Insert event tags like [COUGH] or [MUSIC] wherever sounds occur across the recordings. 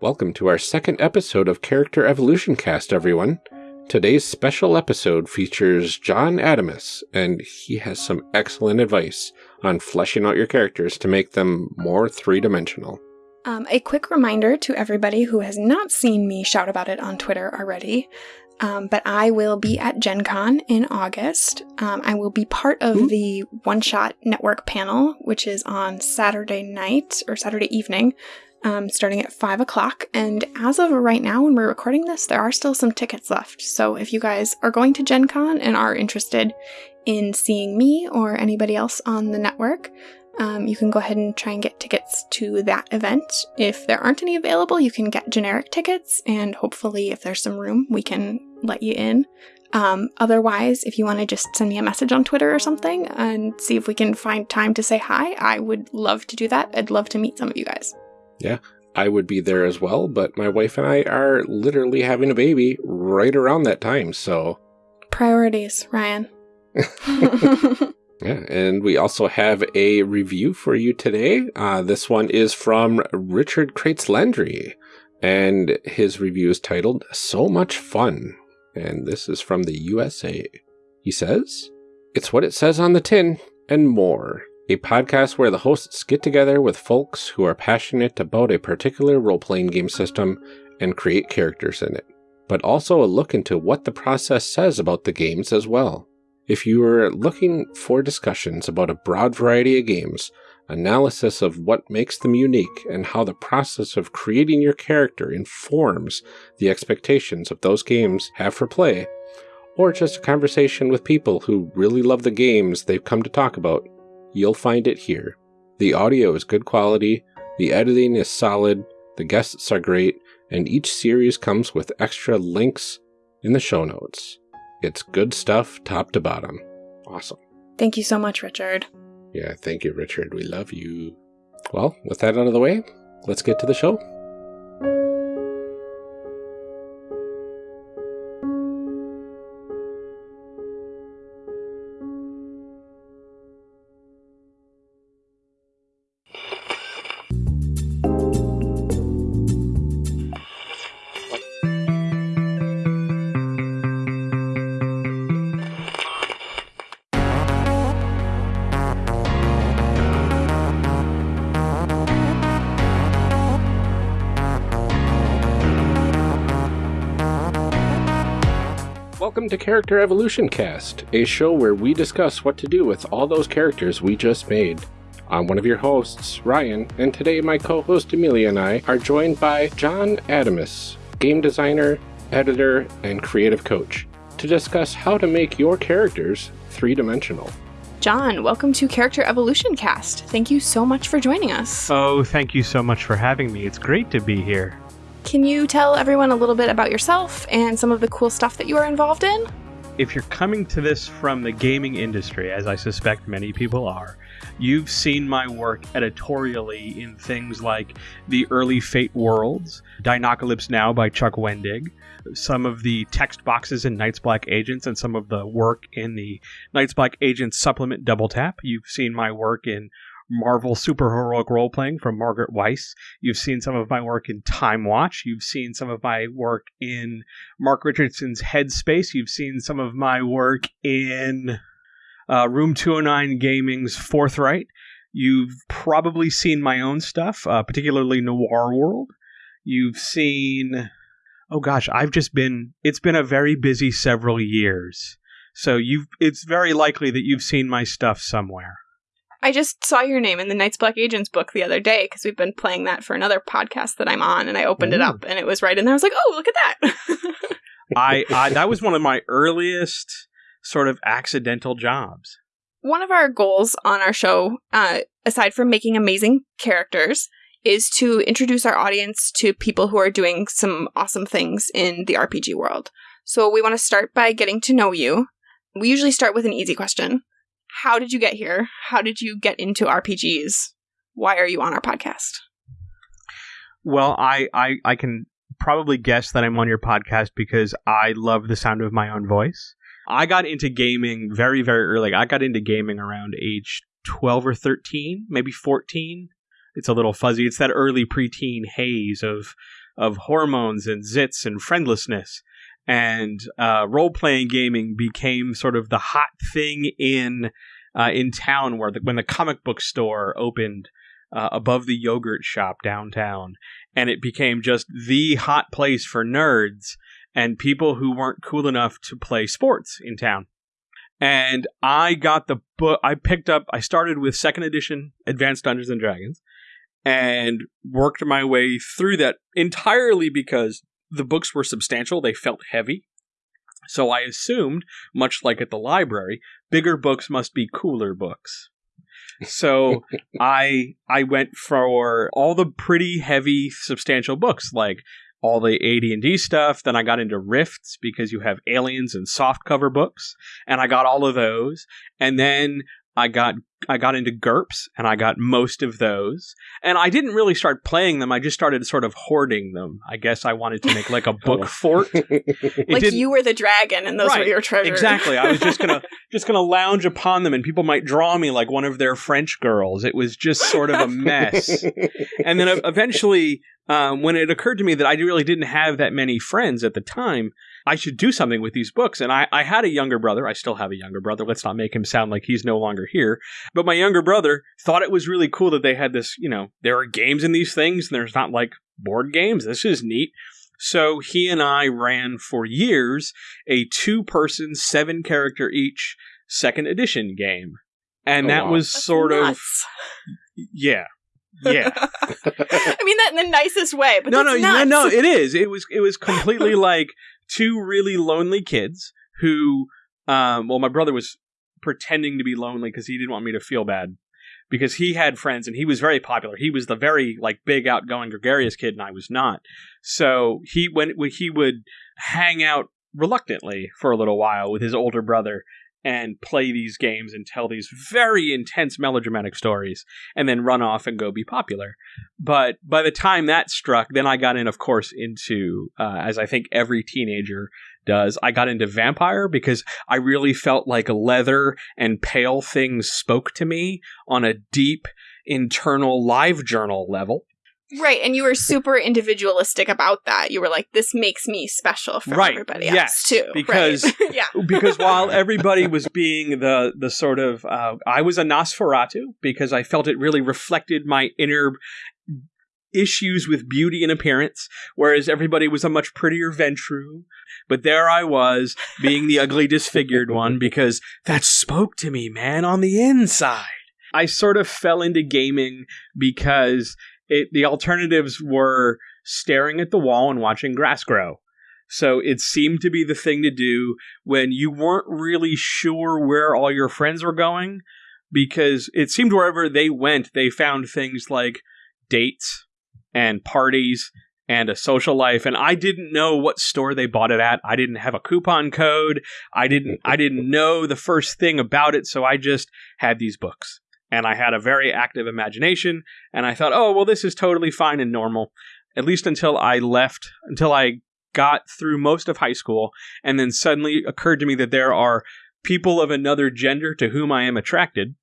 Welcome to our second episode of Character Evolution Cast, everyone. Today's special episode features John Adamus, and he has some excellent advice on fleshing out your characters to make them more three dimensional. Um, a quick reminder to everybody who has not seen me shout about it on Twitter already. Um, but I will be at Gen Con in August. Um, I will be part of Hmm. the One Shot Network panel, which is on Saturday night or Saturday evening, um, starting at 5 o'clock. And as of right now, when we're recording this, there are still some tickets left. So if you guys are going to Gen Con and are interested in seeing me or anybody else on the network, um, you can go ahead and try and get tickets to that event. If there aren't any available, you can get generic tickets, and hopefully, if there's some room, we can let you in. Um, otherwise, if you want to just send me a message on Twitter or something and see if we can find time to say hi, I would love to do that. I'd love to meet some of you guys. I would be there as well, but my wife and I are literally having a baby right around that time, so. Priorities, Ryan. [LAUGHS] [LAUGHS] Yeah, and we also have a review for you today. Uh, this one is from Richard Crates Landry, and his review is titled So Much Fun. And this is from the USA. He says, It's what it says on the tin and more. A podcast where the hosts get together with folks who are passionate about a particular role playing game system and create characters in it, but also a look into what the process says about the games as well. If you are looking for discussions about a broad variety of games, analysis of what makes them unique, and how the process of creating your character informs the expectations of those games have for play, or just a conversation with people who really love the games they've come to talk about, you'll find it here. The audio is good quality, the editing is solid, the guests are great, and each series comes with extra links in the show notes. It's good stuff top to bottom. Awesome. Thank you so much, Richard. Yeah, thank you, Richard. We love you. Well, with that out of the way, let's get to the show. Welcome to Character Evolution Cast, a show where we discuss what to do with all those characters we just made. I'm one of your hosts, Ryan, and today my co host Amelia and I are joined by John Adamus, game designer, editor, and creative coach, to discuss how to make your characters three dimensional. John, welcome to Character Evolution Cast. Thank you so much for joining us. Oh, thank you so much for having me. It's great to be here. Can you tell everyone a little bit about yourself and some of the cool stuff that you are involved in? If you're coming to this from the gaming industry, as I suspect many people are, you've seen my work editorially in things like the early Fate Worlds, Dinocalypse Now by Chuck Wendig, some of the text boxes in Night's Black Agents, and some of the work in the Night's Black Agents supplement Double Tap. You've seen my work in Marvel Superheroic Role Playing from Margaret Weis. You've seen some of my work in Time Watch. You've seen some of my work in Mark Richardson's Headspace. You've seen some of my work in uh, Room 209 Gaming's Forthright. You've probably seen my own stuff, uh, particularly Noir World. You've seen. Oh gosh, I've just been. It's been a very busy several years. So you've. It's very likely that you've seen my stuff somewhere. I just saw your name in the Night's Black Agents book the other day because we've been playing that for another podcast that I'm on, and I opened it up and it was right in there. I was like, "Oh, look at that!" [LAUGHS] I, I that was one of my earliest sort of accidental jobs. One of our goals on our show, uh, aside from making amazing characters, is to introduce our audience to people who are doing some awesome things in the RPG world. So we want to start by getting to know you. We usually start with an easy question. How did you get here? How did you get into RPGs? Why are you on our podcast? Well, I, I I can probably guess that I'm on your podcast because I love the sound of my own voice. I got into gaming very very early. I got into gaming around age 12 or 13, maybe 14. It's a little fuzzy. It's that early preteen haze of of hormones and zits and friendlessness. And uh, role playing gaming became sort of the hot thing in uh, in town, where the, when the comic book store opened uh, above the yogurt shop downtown, and it became just the hot place for nerds and people who weren't cool enough to play sports in town. And I got the book. I picked up. I started with second edition Advanced Dungeons and Dragons, and worked my way through that entirely because the books were substantial. They felt heavy. So I assumed, much like at the library, bigger books must be cooler books. So [LAUGHS] I I went for all the pretty heavy substantial books like all the AD&D stuff. Then I got into Rifts because you have aliens and soft cover books, and I got all of those. And then I got I got into GURPS and I got most of those. And I didn't really start playing them. I just started sort of hoarding them. I guess I wanted to make like a book [LAUGHS] fort. [LAUGHS] It like you were the dragon and those Right, were your treasures. Exactly. I was just gonna [LAUGHS] just gonna lounge upon them, and people might draw me like one of their French girls. It was just sort of a mess. and then eventually, um, when it occurred to me that I really didn't have that many friends at the time, I should do something with these books. And I, I had a younger brother. I still have a younger brother. Let's not make him sound like he's no longer here. But my younger brother thought it was really cool that they had this. You know, there are games in these things, and there's not like board games. This is neat. So he and I ran for years a two person, seven character each second edition game. And Oh, that wow. was That's sort nuts. of, yeah. Yeah. [LAUGHS] [LAUGHS] I mean that in the nicest way, but no, no, that's no, nuts. no, it is. It was, it was completely [LAUGHS] like two really lonely kids who, um, well, my brother was pretending to be lonely because he didn't want me to feel bad because he had friends and he was very popular. He was the very like big outgoing gregarious kid and I was not. So he when when he would hang out reluctantly for a little while with his older brother and play these games and tell these very intense melodramatic stories and then run off and go be popular. But by the time that struck, then I got in, of course, into, uh, as I think every teenager does, I got into vampire because I really felt like leather and pale things spoke to me on a deep internal live journal level. Right, and you were super individualistic about that. You were like, "This makes me special from Right, everybody yes, else too." because- right? [LAUGHS] yeah, [LAUGHS] because while everybody was being the the sort of uh, I was a Nosferatu because I felt it really reflected my inner issues with beauty and appearance, whereas everybody was a much prettier Ventrue. But there I was, being the ugly disfigured one, because that spoke to me, man, on the inside. I sort of fell into gaming because it, the alternatives were staring at the wall and watching grass grow. So it seemed to be the thing to do when you weren't really sure where all your friends were going because it seemed wherever they went, they found things like dates and parties and a social life and I didn't know what store they bought it at. I didn't have a coupon code. I didn't I didn't know the first thing about it, so I just had these books. And I had a very active imagination and I thought, "Oh, well this is totally fine and normal." At least until I left until I got through most of high school and then suddenly occurred to me that there are people of another gender to whom I am attracted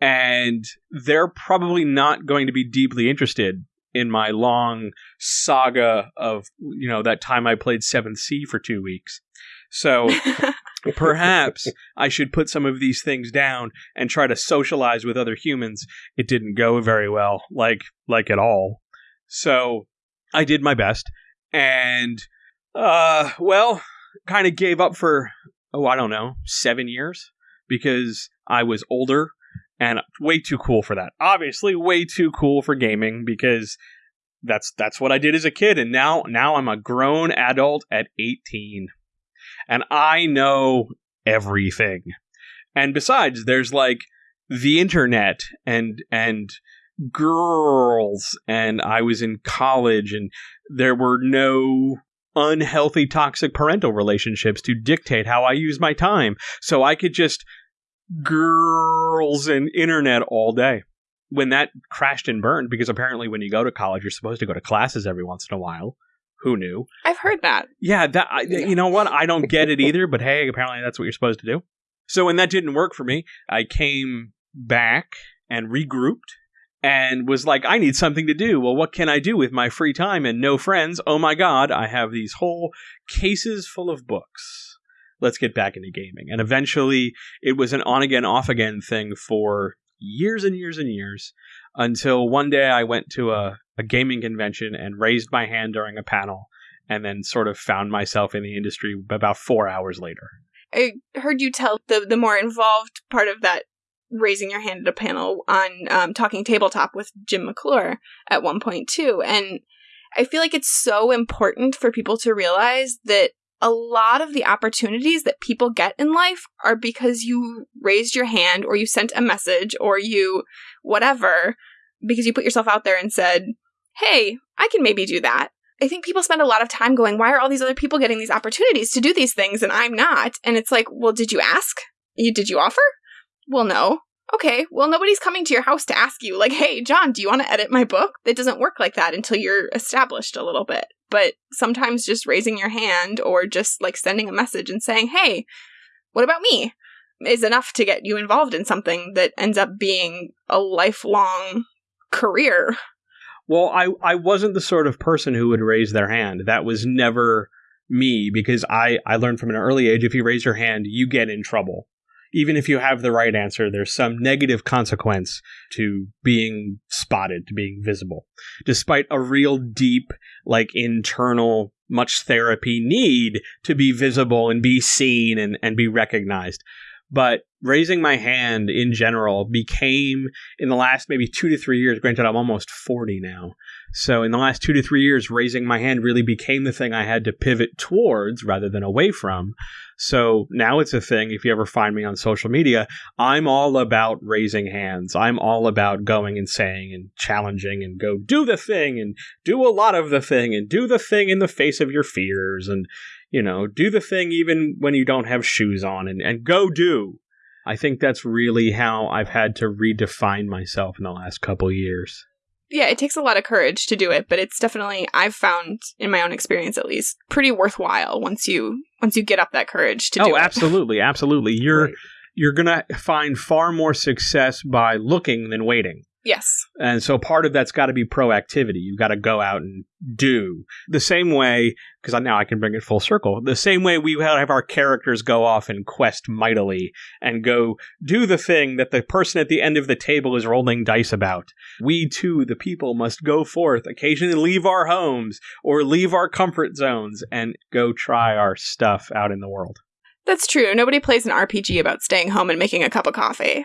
and they're probably not going to be deeply interested in my long saga of you know that time I played 7th Sea for 2 weeks. So [LAUGHS] perhaps I should put some of these things down and try to socialize with other humans. It didn't go very well, like like at all. So I did my best and uh well, kind of gave up for oh, I don't know, 7 years because I was older and way too cool for that. Obviously way too cool for gaming because that's that's what I did as a kid and now now I'm a grown adult at 18 and I know everything. And besides, there's like the internet and and girls and I was in college and there were no unhealthy toxic parental relationships to dictate how I use my time. So I could just girls and internet all day. When that crashed and burned because apparently when you go to college you're supposed to go to classes every once in a while. Who knew? I've heard that. Yeah, that I, you know what? I don't get it [LAUGHS] either, but hey, apparently that's what you're supposed to do. So when that didn't work for me, I came back and regrouped and was like, I need something to do. Well, what can I do with my free time and no friends? Oh my god, I have these whole cases full of books. Let's get back into gaming. And eventually, it was an on again, off again thing for years and years and years until one day I went to a, a gaming convention and raised my hand during a panel and then sort of found myself in the industry about four hours later. I heard you tell the the more involved part of that raising your hand at a panel on um, talking tabletop with Jim McClure at one point too, and I feel like it's so important for people to realize that a lot of the opportunities that people get in life are because you raised your hand or you sent a message or you whatever because you put yourself out there and said, "Hey, I can maybe do that." I think people spend a lot of time going, why are all these other people getting these opportunities to do these things and I'm not? And it's like, well, did you ask? You did you offer? Well, no. Okay, well, nobody's coming to your house to ask you, like, hey, John, do you want to edit my book? It doesn't work like that until you're established a little bit. But sometimes just raising your hand or just like sending a message and saying, hey, what about me? is enough to get you involved in something that ends up being a lifelong career. Well, I, I wasn't the sort of person who would raise their hand. That was never me because I, I learned from an early age if you raise your hand, you get in trouble. Even if you have the right answer, there's some negative consequence to being spotted, to being visible. Despite a real deep, like internal, much therapy need to be visible and be seen and, and be recognized but raising my hand in general became in the last maybe two to three years granted i'm almost 40 now so in the last two to three years raising my hand really became the thing i had to pivot towards rather than away from. So now it's a thing if you ever find me on social media i'm all about raising hands. I'm all about going and saying and challenging and go do the thing and do a lot of the thing and do the thing in the face of your fears and you know, do the thing even when you don't have shoes on and, and go do. I think that's really how I've had to redefine myself in the last couple years. Yeah, it takes a lot of courage to do it, but it's definitely I've found in my own experience at least pretty worthwhile once you once you get up that courage to do oh, it. Oh, absolutely, absolutely. You're right. you're going to find far more success by looking than waiting. Yes. And so part of that's got to be proactivity. You've got to go out and do the same way, because now I can bring it full circle. The same way we have our characters go off and quest mightily and go do the thing that the person at the end of the table is rolling dice about. We too, the people, must go forth, occasionally leave our homes or leave our comfort zones and go try our stuff out in the world. That's true. Nobody plays an RPG about staying home and making a cup of coffee.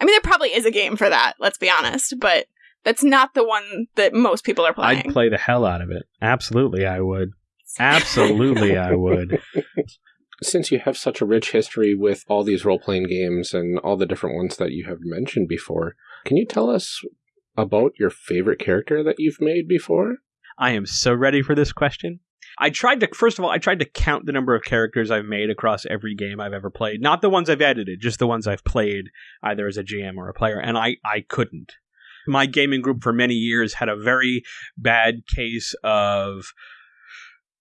I mean, there probably is a game for that, let's be honest, but that's not the one that most people are playing. I'd play the hell out of it. Absolutely, I would. [LAUGHS] Absolutely, I would. [LAUGHS] Since you have such a rich history with all these role playing games and all the different ones that you have mentioned before, can you tell us about your favorite character that you've made before? I am so ready for this question. I tried to first of all, I tried to count the number of characters I've made across every game I've ever played. Not the ones I've edited, just the ones I've played either as a GM or a player, and I I couldn't. My gaming group for many years had a very bad case of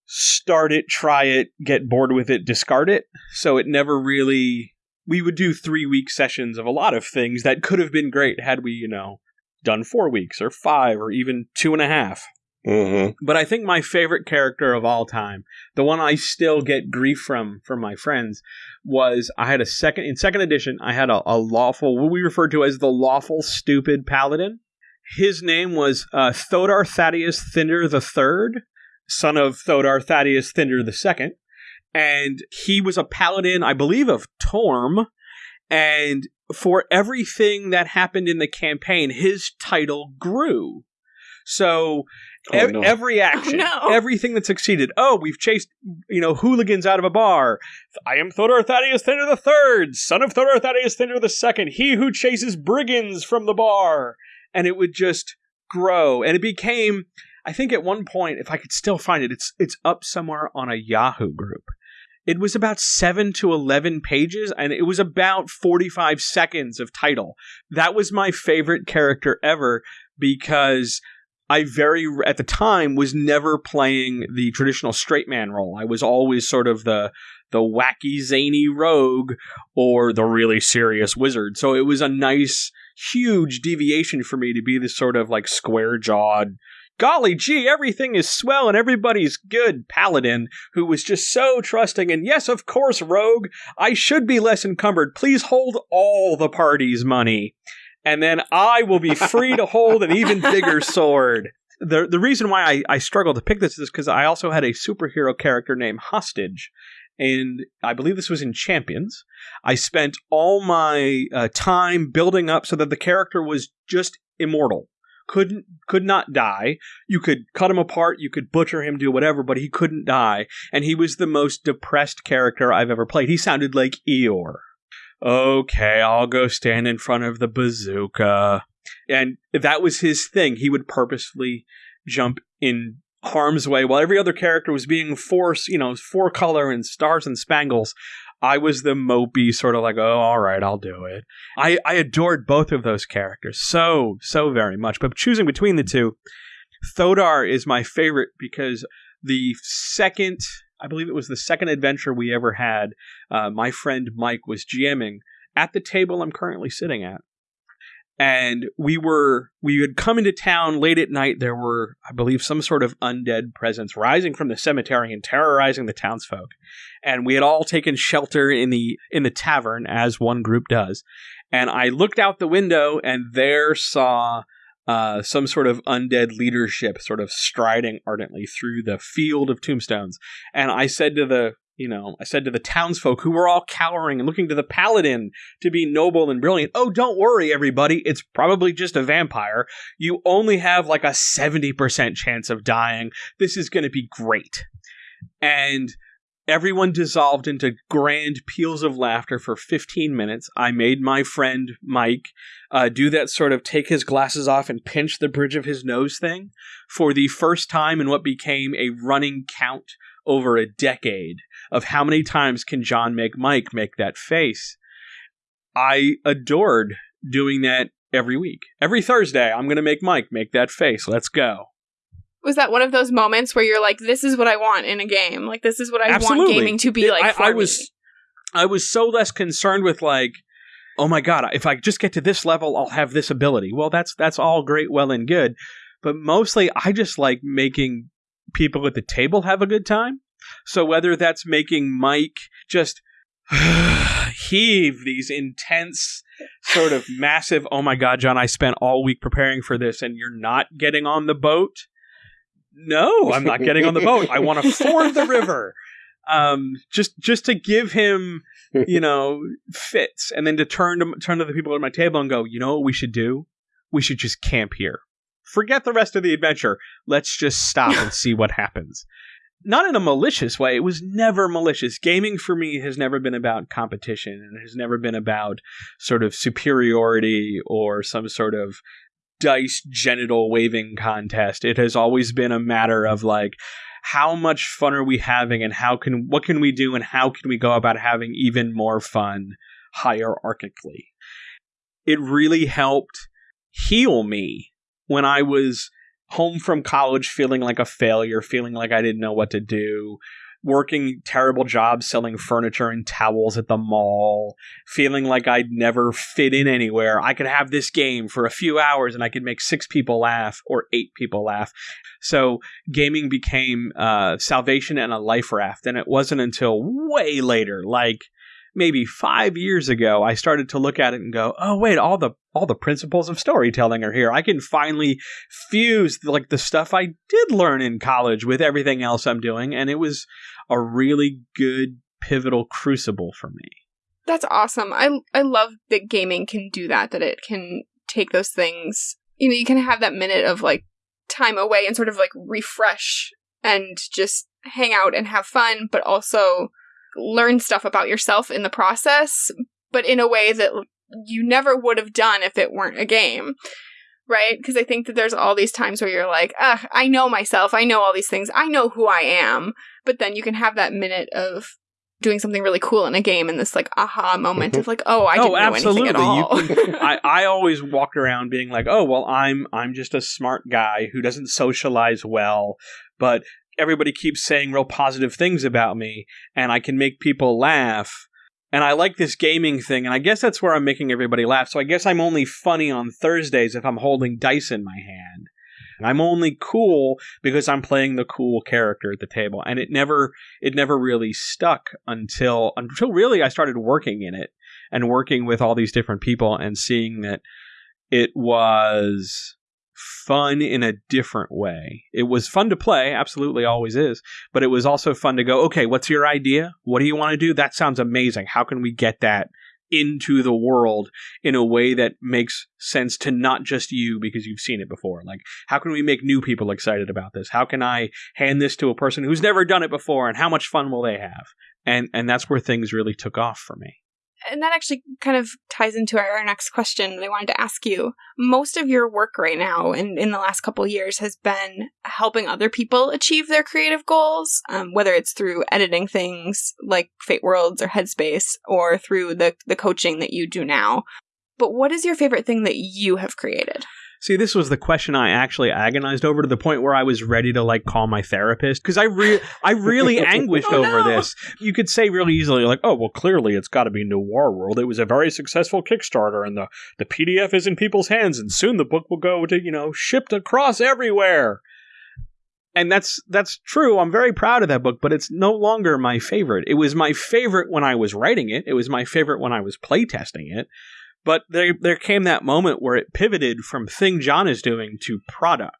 start it, try it, get bored with it, discard it. So it never really we would do 3 week sessions of a lot of things that could have been great had we, you know, done 4 weeks or 5 or even two and a half Mm-hmm. But I think my favorite character of all time, the one I still get grief from from my friends, was I had a second in second edition. I had a, a lawful, what we refer to as the lawful stupid paladin. His name was uh, Thodar Thaddeus Thinder the Third, son of Thodar Thaddeus Thinder the Second, and he was a paladin, I believe, of Torm. And for everything that happened in the campaign, his title grew. So Oh, e- no. Every oh, action, oh, no. everything that succeeded. Oh, we've chased, you know, hooligans out of a bar. I am Thodor Thaddeus Thinder the Third, son of Thodor Thaddeus Thinder the Second, he who chases brigands from the bar. And it would just grow, and it became. I think at one point, if I could still find it, it's it's up somewhere on a Yahoo group. It was about seven to eleven pages, and it was about forty-five seconds of title. That was my favorite character ever because I very at the time was never playing the traditional straight man role. I was always sort of the the wacky zany rogue or the really serious wizard. So it was a nice huge deviation for me to be this sort of like square jawed golly gee, everything is swell and everybody's good paladin who was just so trusting. And yes, of course, rogue, I should be less encumbered. Please hold all the party's money. And then I will be free to hold an even bigger [LAUGHS] sword. The, the reason why I, I struggled to pick this is because I also had a superhero character named Hostage. And I believe this was in Champions. I spent all my uh, time building up so that the character was just immortal couldn't could not die. You could cut him apart, you could butcher him, do whatever, but he couldn't die. And he was the most depressed character I've ever played. He sounded like Eeyore. Okay, I'll go stand in front of the bazooka. And that was his thing. He would purposefully jump in harm's way while every other character was being forced, you know, four color and stars and spangles. I was the mopey sort of like, oh, all right, I'll do it. I, I adored both of those characters so, so very much. But choosing between the two, Thodar is my favorite because the second, I believe it was the second adventure we ever had, uh, my friend Mike was GMing at the table I'm currently sitting at. And we were we had come into town late at night. There were i believe some sort of undead presence rising from the cemetery and terrorizing the townsfolk. And we had all taken shelter in the in the tavern as one group does. And i looked out the window and there saw uh, some sort of undead leadership sort of striding ardently through the field of tombstones and i said to the you know, I said to the townsfolk who were all cowering and looking to the paladin to be noble and brilliant, oh, don't worry, everybody. It's probably just a vampire. You only have like a 70% chance of dying. This is going to be great. And everyone dissolved into grand peals of laughter for 15 minutes. I made my friend Mike uh, do that sort of take his glasses off and pinch the bridge of his nose thing for the first time in what became a running count over a decade of how many times can John make Mike make that face. I adored doing that every week. Every Thursday, I'm going to make Mike make that face. Let's go. Was that one of those moments where you're like, "This is what I want in a game. Like, this is what I Absolutely. want gaming to be like." I, I was, I was so less concerned with like, "Oh my god, if I just get to this level, I'll have this ability." Well, that's that's all great, well and good, but mostly I just like making people at the table have a good time. So whether that's making Mike just [SIGHS] heave these intense sort of [LAUGHS] massive oh my god john i spent all week preparing for this and you're not getting on the boat no i'm not getting on the boat. I want to [LAUGHS] ford the river. Um, just just to give him you know fits and then to turn to turn to the people at my table and go you know what we should do? We should just camp here. Forget the rest of the adventure. Let's just stop and see what happens. Not in a malicious way. It was never malicious. Gaming for me has never been about competition and has never been about sort of superiority or some sort of dice genital waving contest. It has always been a matter of like how much fun are we having and how can what can we do and how can we go about having even more fun hierarchically. It really helped heal me when I was home from college feeling like a failure, feeling like I didn't know what to do, working terrible jobs selling furniture and towels at the mall, feeling like I'd never fit in anywhere. I could have this game for a few hours and I could make six people laugh or eight people laugh. So gaming became uh, salvation and a life raft. And it wasn't until way later, like maybe five years ago, I started to look at it and go, "Oh wait, all the all the principles of storytelling are here. I can finally fuse like the stuff I did learn in college with everything else I'm doing, and it was a really good pivotal crucible for me." That's awesome. I I love that gaming can do that. That it can take those things. You know, you can have that minute of like time away and sort of like refresh and just hang out and have fun, but also learn stuff about yourself in the process, but in a way that you never would have done if it weren't a game. Right? Because I think that there's all these times where you're like, ah, I know myself, I know all these things, I know who I am. But then you can have that minute of doing something really cool in a game and this like aha moment mm-hmm. of like oh I didn't oh, absolutely. know anything at all. [LAUGHS] I, I always walked around being like oh well I'm I'm just a smart guy who doesn't socialize well but everybody keeps saying real positive things about me and I can make people laugh and I like this gaming thing, and I guess that's where I'm making everybody laugh. So I guess I'm only funny on Thursdays if I'm holding dice in my hand. And I'm only cool because I'm playing the cool character at the table, and it never it never really stuck until until really I started working in it and working with all these different people and seeing that it was fun in a different way. It was fun to play, absolutely always is, but it was also fun to go, okay, what's your idea? What do you want to do? That sounds amazing. How can we get that into the world in a way that makes sense to not just you because you've seen it before. Like, how can we make new people excited about this? How can I hand this to a person who's never done it before and how much fun will they have? And and that's where things really took off for me and that actually kind of ties into our, next question I wanted to ask you. Most of your work right now and in the last couple years has been helping other people achieve their creative goals, um, whether it's through editing things like Fate Worlds or Headspace or through the, the coaching that you do now. But what is your favorite thing that you have created? See, this was the question I actually agonized over to the point where I was ready to like call my therapist because I re- I really [LAUGHS] oh, anguished oh, over no. this. You could say really easily like, "Oh, well, clearly it's got to be Noir World. It was a very successful Kickstarter, and the the PDF is in people's hands, and soon the book will go to you know shipped across everywhere." And that's that's true. I'm very proud of that book, but it's no longer my favorite. It was my favorite when I was writing it. It was my favorite when I was playtesting it. But there, there came that moment where it pivoted from thing John is doing to product.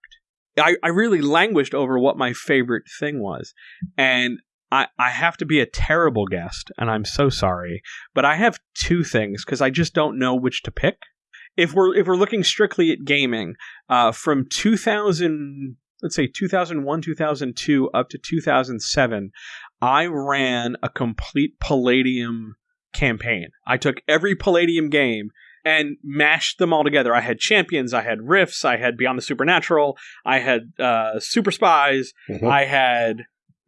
I, I really languished over what my favorite thing was. And I, I have to be a terrible guest, and I'm so sorry. But I have two things because I just don't know which to pick. If we're if we're looking strictly at gaming, uh, from 2000, let's say 2001, 2002 up to 2007, I ran a complete Palladium campaign. I took every Palladium game and mashed them all together. I had champions, I had rifts, I had Beyond the Supernatural, I had uh, Super Spies, Mhm. I had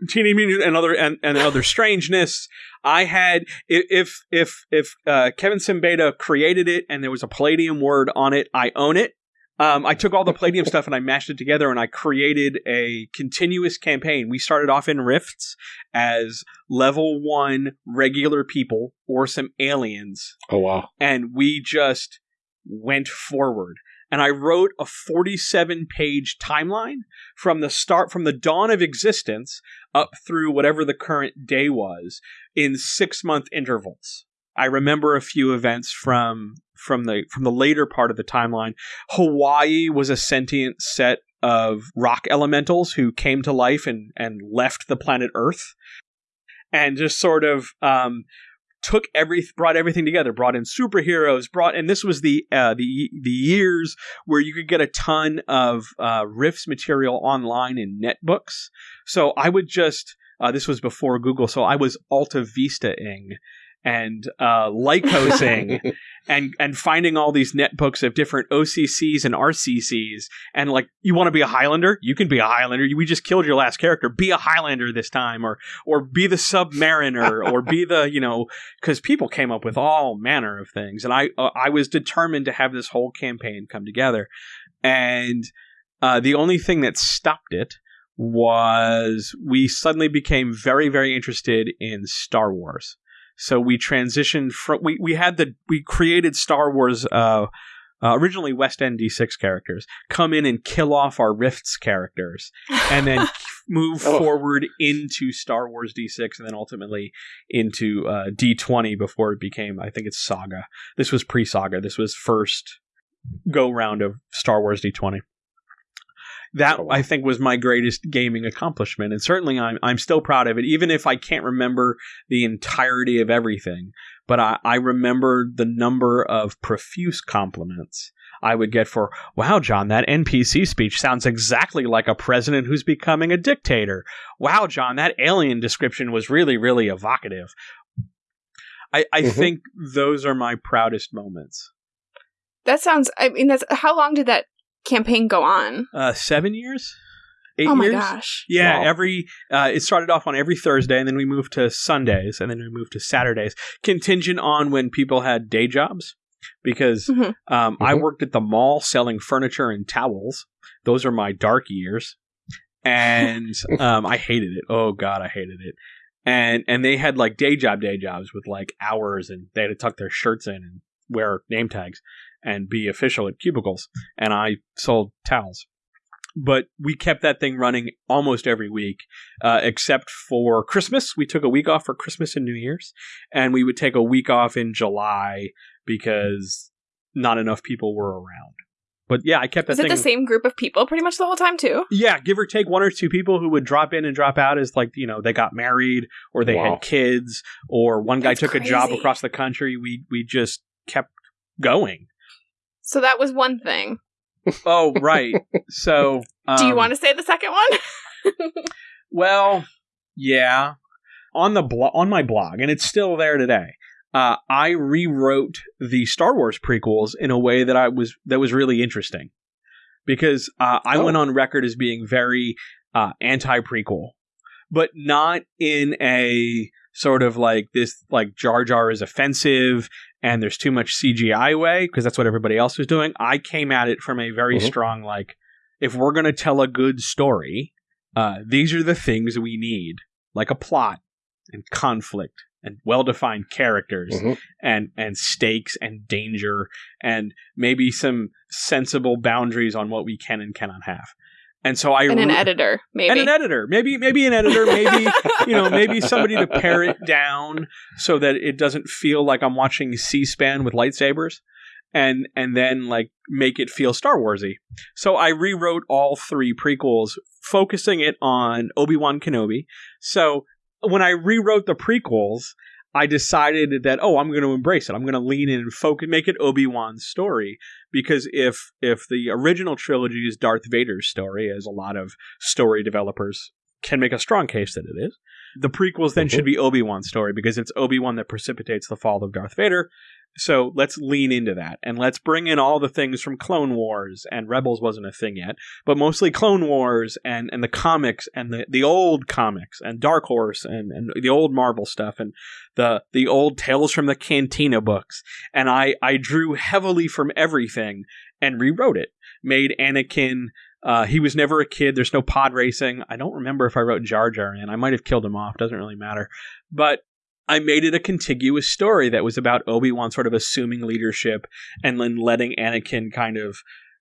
Teenage Mutant and other and, and other strangeness. I had if if if uh, Kevin Siembieda created it and there was a Palladium word on it, I own it. Um, I took all the Palladium stuff and I mashed it together and I created a continuous campaign. We started off in Rifts as level one regular people or some aliens Oh wow. and we just went forward. And I wrote a 47 page timeline from the start, from the dawn of existence up through whatever the current day was in six month intervals. I remember a few events from from the from the later part of the timeline. Hawaii was a sentient set of rock elementals who came to life and and left the planet Earth, and just sort of um, took every brought everything together brought in superheroes brought and this was the uh, the the years where you could get a ton of uh, Rifts material online in netbooks so i would just uh, this was before google so i was alta vista-ing and uh, lycosing [LAUGHS] and and finding all these netbooks of different OCCs and RCCs and like you want to be a Highlander? You can be a Highlander. We just killed your last character. Be a Highlander this time or or be the Submariner [LAUGHS] or be the you know because people came up with all manner of things and I uh, I was determined to have this whole campaign come together. And uh, the only thing that stopped it was we suddenly became very very interested in Star Wars so we transitioned from we, we had the we created Star Wars uh, uh, originally West End D6 characters come in and kill off our Rifts characters and then [LAUGHS] move Oh. forward into Star Wars D6 and then ultimately into uh, D20 before it became I think it's Saga. This was pre-Saga. This was first go round of Star Wars D20. That Oh, wow. I think was my greatest gaming accomplishment, and certainly I'm I'm still proud of it, even if I can't remember the entirety of everything. But I, I remember the number of profuse compliments I would get for, wow, John, that NPC speech sounds exactly like a president who's becoming a dictator. Wow, John, that alien description was really, really evocative. I, I Mhm. think those are my proudest moments. That sounds. I mean, that's how long did that campaign go on? Uh, seven years? Eight oh my years? gosh! Yeah, Wow. every uh, it started off on every Thursday, and then we moved to Sundays, and then we moved to Saturdays, contingent on when people had day jobs. Because Mhm. um, I Mhm. worked at the mall selling furniture and towels. Those are my dark years, and [LAUGHS] um, I hated it. Oh God, I hated it. and and they had like day job day jobs with like hours, and they had to tuck their shirts in and wear name tags and be official at cubicles. And I sold towels. But we kept that thing running almost every week, uh, except for Christmas. We took a week off for Christmas and New Year's, and we would take a week off in July because not enough people were around. But yeah, I kept that Is it thing. the same group of people pretty much the whole time too? Yeah, give or take one or two people who would drop in and drop out as like, you know, they got married or they Wow. had kids or one guy That's took a job across the country. We we just kept going. So that was one thing. Oh, right. so [LAUGHS] Do you um, want to say the second one? [LAUGHS] Well, yeah. On the blo- on my blog, and it's still there today. Uh, I rewrote the Star Wars prequels in a way that I was that was really interesting because uh, I Oh. went on record as being very uh, anti prequel, but not in a sort of like this like Jar Jar is offensive and there's too much CGI way because that's what everybody else was doing. I came at it from a very Mhm. strong like if we're going to tell a good story, uh, these are the things we need, like a plot and conflict and well-defined characters Mhm. and and stakes and danger and maybe some sensible boundaries on what we can and cannot have. And so I and an re- editor, maybe. and an editor, maybe maybe an editor, maybe you know, maybe somebody to pare it down so that it doesn't feel like I'm watching C-SPAN with lightsabers, and and then like make it feel Star Warsy. So I rewrote all three prequels, focusing it on Obi Wan Kenobi. So when I rewrote the prequels. I decided that oh I'm going to embrace it. I'm going to lean in and focus, make it Obi Wan's story because if if the original trilogy is Darth Vader's story, as a lot of story developers can make a strong case that it is, the prequels then Mhm. should be Obi Wan's story because it's Obi Wan that precipitates the fall of Darth Vader. So let's lean into that and let's bring in all the things from Clone Wars and Rebels wasn't a thing yet, but mostly Clone Wars and, and the comics and the, the old comics and Dark Horse and, and the old Marvel stuff and the the old Tales from the Cantina books. And I, I drew heavily from everything and rewrote it. Made Anakin uh, he was never a kid. There's no pod racing. I don't remember if I wrote Jar Jar in. I might have killed him off. Doesn't really matter. But I made it a contiguous story that was about Obi Wan sort of assuming leadership and then letting Anakin kind of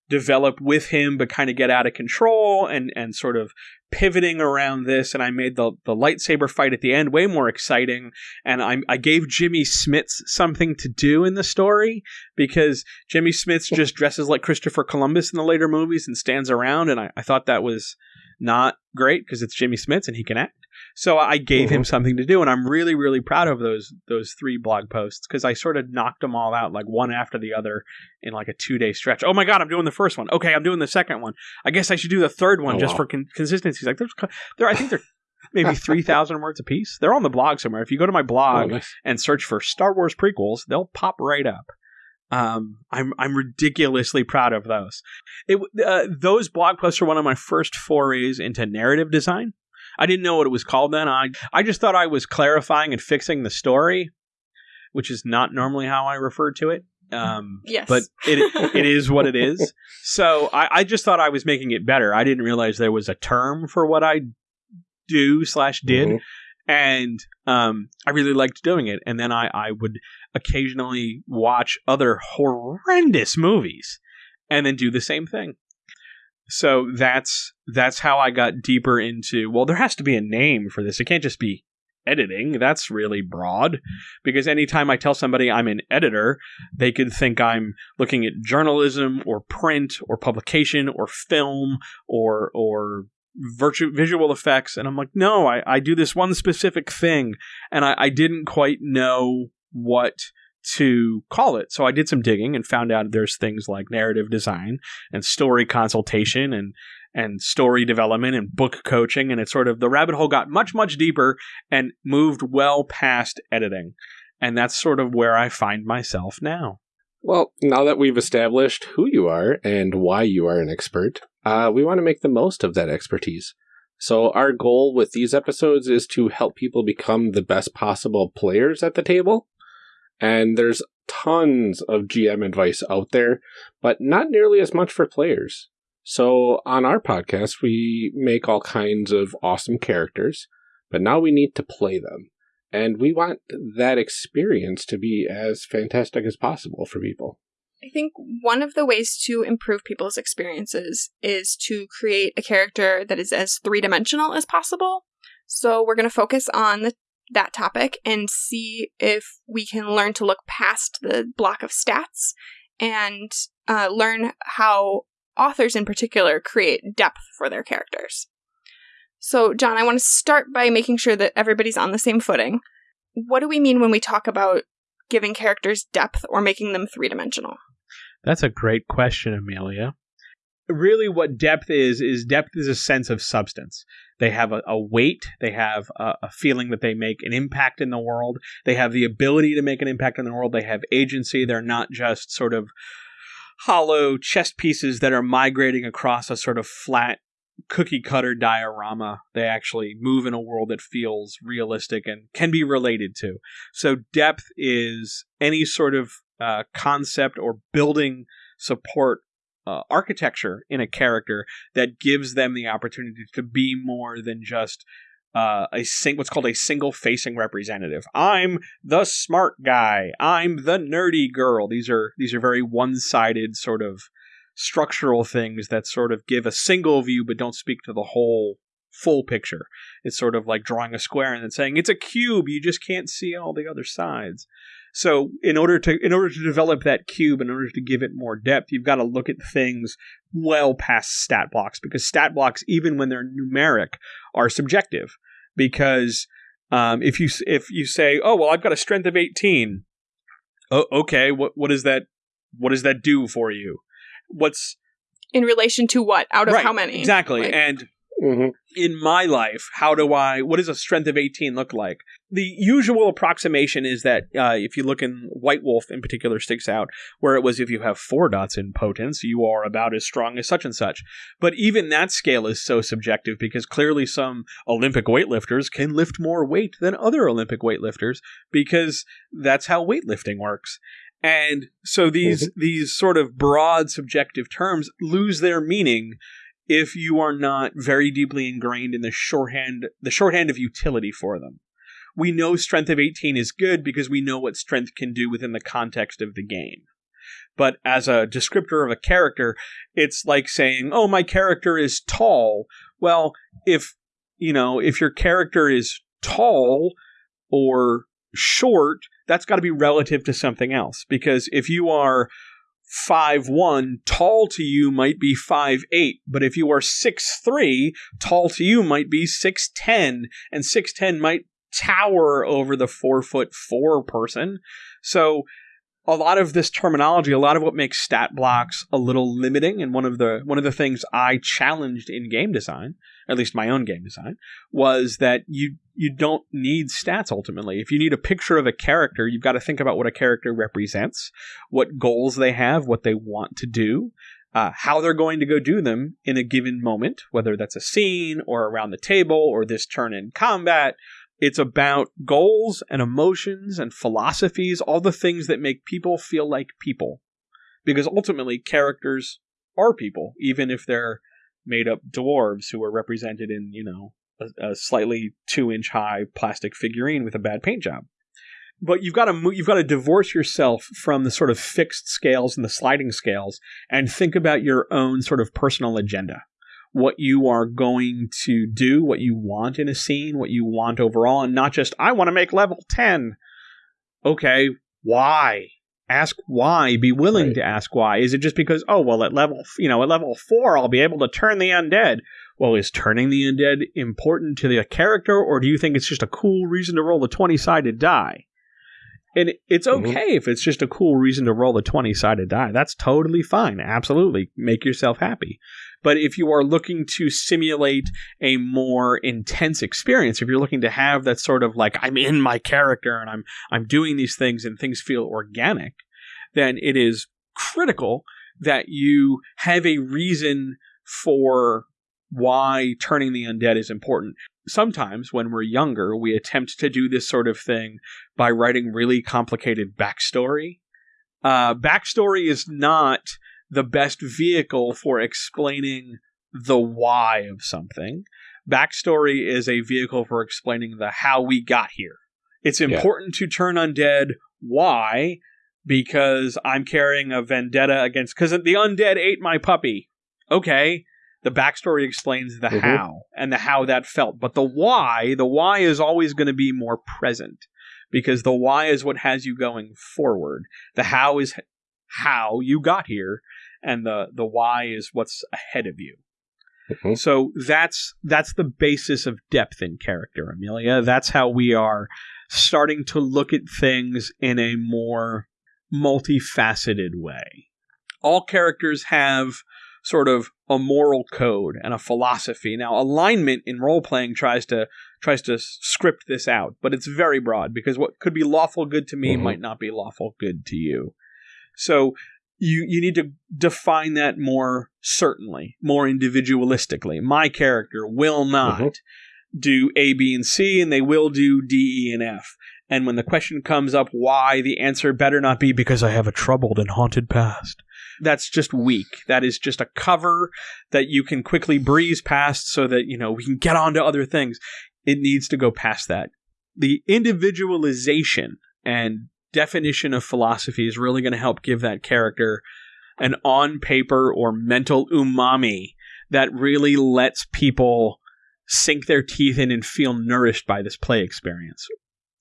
develop with him, but kind of get out of control and and sort of pivoting around this. And I made the the lightsaber fight at the end way more exciting. And I I gave Jimmy Smits something to do in the story because Jimmy Smits just dresses like Christopher Columbus in the later movies and stands around, and I, I thought that was not great because it's Jimmy Smits and he can act. So I gave him something to do, and I'm really, really proud of those those three blog posts because I sort of knocked them all out like one after the other in like a two day stretch. Oh my god, I'm doing the first one. Okay, I'm doing the second one. I guess I should do the third one Oh, just wow. for con- consistency. Like there's, there, I think they're maybe [LAUGHS] three thousand words a piece. They're on the blog somewhere. If you go to my Oh, blog, nice. and search for Star Wars prequels, they'll pop right up. Um, I'm I'm ridiculously proud of those. It, uh, those blog posts are one of my first forays into narrative design. I didn't know what it was called then. I I just thought I was clarifying and fixing the story, which is not normally how I refer to it. Um, Yes. but it it [LAUGHS] is what it is. So I, I just thought I was making it better. I didn't realize there was a term for what I do slash did Mhm. and um, I really liked doing it. And then I, I would occasionally watch other horrendous movies and then do the same thing. So that's that's how I got deeper into. Well, there has to be a name for this. It can't just be editing. That's really broad because anytime I tell somebody I'm an editor, they could think I'm looking at journalism or print or publication or film or or virtu- visual effects and i'm like no I, I do this one specific thing and I, I didn't quite know what to call it so i did some digging and found out there's things like narrative design and story consultation and and story development and book coaching and it's sort of the rabbit hole got much much deeper and moved well past editing and that's sort of where i find myself now Well, now that we've established who you are and why you are an expert, uh, we want to make the most of that expertise. So, our goal with these episodes is to help people become the best possible players at the table. And there's tons of GM advice out there, but not nearly as much for players. So, on our podcast, we make all kinds of awesome characters, but now we need to play them. And we want that experience to be as fantastic as possible for people. I think one of the ways to improve people's experiences is to create a character that is as three dimensional as possible. So we're going to focus on the, that topic and see if we can learn to look past the block of stats and uh, learn how authors in particular create depth for their characters. So, John, I want to start by making sure that everybody's on the same footing. What do we mean when we talk about giving characters depth or making them three dimensional? That's a great question, Amelia. Really, what depth is, is depth is a sense of substance. They have a, a weight, they have a, a, feeling that they make an impact in the world, they have the ability to make an impact in the world, they have agency. They're not just sort of hollow chess pieces that are migrating across a sort of flat cookie cutter diorama. They actually move in a world that feels realistic and can be related to. So, depth is any sort of uh, concept or building support uh, architecture in a character that gives them the opportunity to be more than just uh, a sing- what's called a single facing representative. I'm the smart guy. I'm the nerdy girl. These are these are very one sided sort of structural things that sort of give a single view but don't speak to the whole full picture. It's sort of like drawing a square and then saying it's a cube. You just can't see all the other sides. So in order to in order to develop that cube, in order to give it more depth, you've got to look at things well past stat blocks because stat blocks, even when they're numeric, are subjective. Because um, if you if you say, oh well, I've got a strength of eighteen, oh, okay, what what does that what does that do for you? What's in relation to what? Out of right, how many? Exactly, like, and Mm-hmm. In my life, how do I? What does a strength of eighteen look like? The usual approximation is that uh, if you look in White Wolf in particular sticks out, where it was if you have four dots in potence, you are about as strong as such and such. But even that scale is so subjective because clearly some Olympic weightlifters can lift more weight than other Olympic weightlifters because that's how weightlifting works. And so these mm-hmm. these sort of broad subjective terms lose their meaning if you are not very deeply ingrained in the shorthand the shorthand of utility for them. We know strength of 18 is good because we know what strength can do within the context of the game. But as a descriptor of a character, it's like saying, "Oh, my character is tall." Well, if you know, if your character is tall or short, that's got to be relative to something else because if you are five one, tall to you might be five eight, but if you are six three, tall to you might be six ten, and six ten might tower over the four foot four person. So a lot of this terminology, a lot of what makes stat blocks a little limiting, and one of the one of the things I challenged in game design, at least my own game design, was that you you don't need stats ultimately. If you need a picture of a character, you've got to think about what a character represents, what goals they have, what they want to do, uh, how they're going to go do them in a given moment, whether that's a scene or around the table or this turn in combat it's about goals and emotions and philosophies, all the things that make people feel like people. Because ultimately, characters are people, even if they're made up dwarves who are represented in, you know, a, a slightly two inch high plastic figurine with a bad paint job. But you've got to you've got to divorce yourself from the sort of fixed scales and the sliding scales and think about your own sort of personal agenda what you are going to do, what you want in a scene, what you want overall, and not just, I want to make level 10. Okay, why? Ask why. Be willing right. to ask why. Is it just because, oh, well, at level, you know, at level 4, I'll be able to turn the undead? Well, is turning the undead important to the character, or do you think it's just a cool reason to roll the 20 sided die? And it's mm-hmm. okay mm-hmm. if it's just a cool reason to roll the 20 sided die. That's totally fine. Absolutely. Make yourself happy. But if you are looking to simulate a more intense experience, if you're looking to have that sort of like, I'm in my character and I'm, I'm doing these things and things feel organic, then it is critical that you have a reason for why turning the undead is important sometimes when we're younger, we attempt to do this sort of thing by writing really complicated backstory. Uh, backstory is not the best vehicle for explaining the why of something. backstory is a vehicle for explaining the how we got here. It's important yeah. to turn undead. Why? Because I'm carrying a vendetta against because the undead ate my puppy. Okay, the backstory explains the mm-hmm. how and the how that felt, but the why, the why is always going to be more present because the why is what has you going forward. The how is how you got here, and the the why is what's ahead of you. Mm-hmm. So that's that's the basis of depth in character, Amelia. That's how we are starting to look at things in a more multifaceted way. All characters have sort of a moral code and a philosophy. Now, alignment in role playing tries to tries to script this out, but it's very broad because what could be lawful good to me mm-hmm. might not be lawful good to you. So you you need to define that more certainly, more individualistically. My character will not mm-hmm. do A, B, and C, and they will do D, E, and F. And when the question comes up why, the answer better not be because I have a troubled and haunted past. That's just weak. That is just a cover that you can quickly breeze past so that, you know, we can get on to other things. It needs to go past that. The individualization and definition of philosophy is really going to help give that character an on paper or mental umami that really lets people sink their teeth in and feel nourished by this play experience.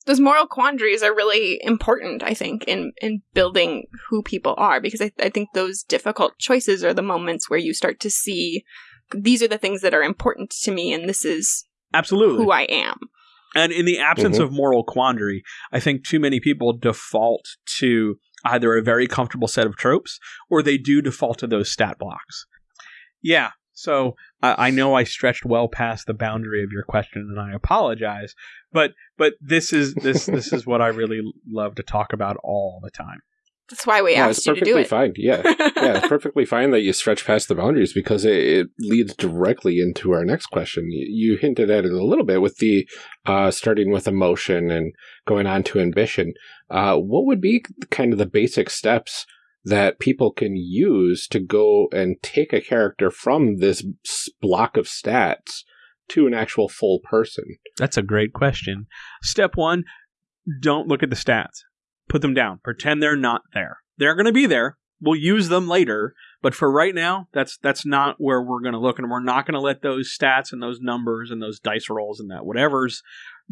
Those moral quandaries are really important, I think, in, in building who people are, because I, I think those difficult choices are the moments where you start to see these are the things that are important to me, and this is absolutely who I am. And in the absence mm-hmm. of moral quandary, I think too many people default to either a very comfortable set of tropes or they do default to those stat blocks. Yeah, so I know I stretched well past the boundary of your question, and I apologize. But but this is this this is what I really love to talk about all the time. That's why we yeah, asked you to do it. Fine. Yeah, [LAUGHS] yeah, it's perfectly fine that you stretch past the boundaries because it, it leads directly into our next question. You, you hinted at it a little bit with the uh, starting with emotion and going on to ambition. Uh, what would be kind of the basic steps that people can use to go and take a character from this block of stats to an actual full person? That's a great question. Step one: don't look at the stats put them down. Pretend they're not there. They're going to be there. We'll use them later, but for right now, that's that's not where we're going to look, and we're not going to let those stats and those numbers and those dice rolls and that whatever's.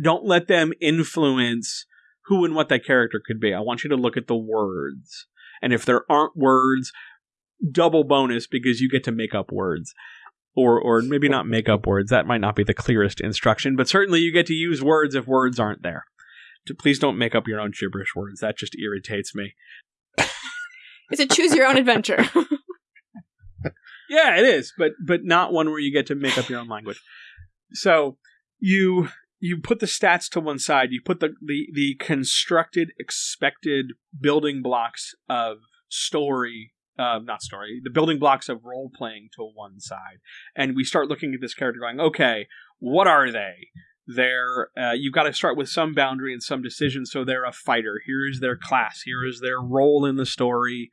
Don't let them influence who and what that character could be. I want you to look at the words, and if there aren't words, double bonus because you get to make up words or or maybe not make up words. That might not be the clearest instruction, but certainly you get to use words if words aren't there please don't make up your own gibberish words. That just irritates me. it's a choose your own adventure. [LAUGHS] [LAUGHS] yeah, it is, but but not one where you get to make up your own language. So you you put the stats to one side. You put the the, the constructed, expected building blocks of story uh, not story, the building blocks of role playing to one side, and we start looking at this character, going, okay, what are they? They're uh, you've got to start with some boundary and some decision so they're a fighter. Here is their class. Here is their role in the story.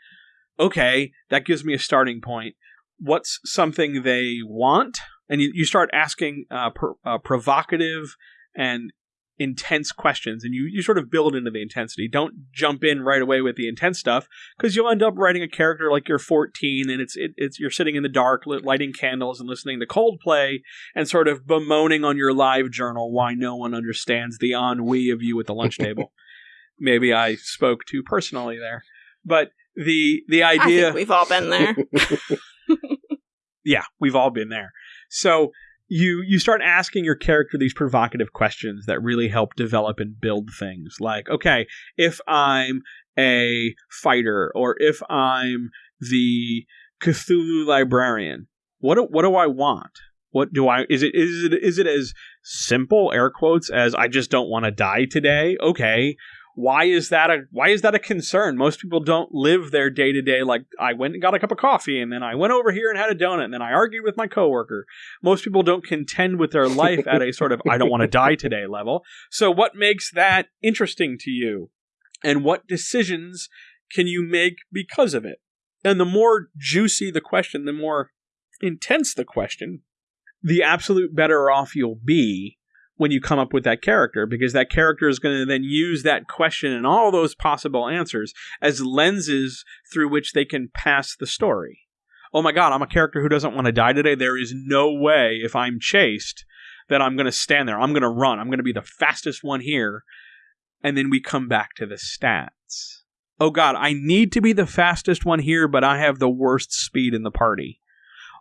Okay that gives me a starting point. What's something they want? And you, you start asking uh, uh, provocative and intense questions and you, you sort of build into the intensity. Don't jump in right away with the intense stuff because you'll end up writing a character like you're 14 and it's it, it's you're sitting in the dark lighting candles and listening to Coldplay and sort of bemoaning on your live journal why no one understands the ennui of you at the lunch [LAUGHS] table. Maybe I spoke too personally there. But the the idea we've all been there. [LAUGHS] [LAUGHS] yeah, we've all been there. So you you start asking your character these provocative questions that really help develop and build things. Like okay if i'm a fighter or if i'm the cthulhu librarian what do, what do i want? What do i is it is it is it as simple air quotes as i just don't want to die today? Okay why is that a why is that a concern? Most people don't live their day to day like I went and got a cup of coffee and then I went over here and had a donut and then I argued with my coworker. Most people don't contend with their life at a sort of I don't want to die [LAUGHS] today level. So what makes that interesting to you? And what decisions can you make because of it? And the more juicy the question, the more intense the question, the absolute better off you'll be when you come up with that character because that character is going to then use that question and all those possible answers as lenses through which they can pass the story. Oh my god, I'm a character who doesn't want to die today. There is no way if I'm chased that I'm going to stand there. I'm going to run. I'm going to be the fastest one here. And then we come back to the stats. Oh god, I need to be the fastest one here, but I have the worst speed in the party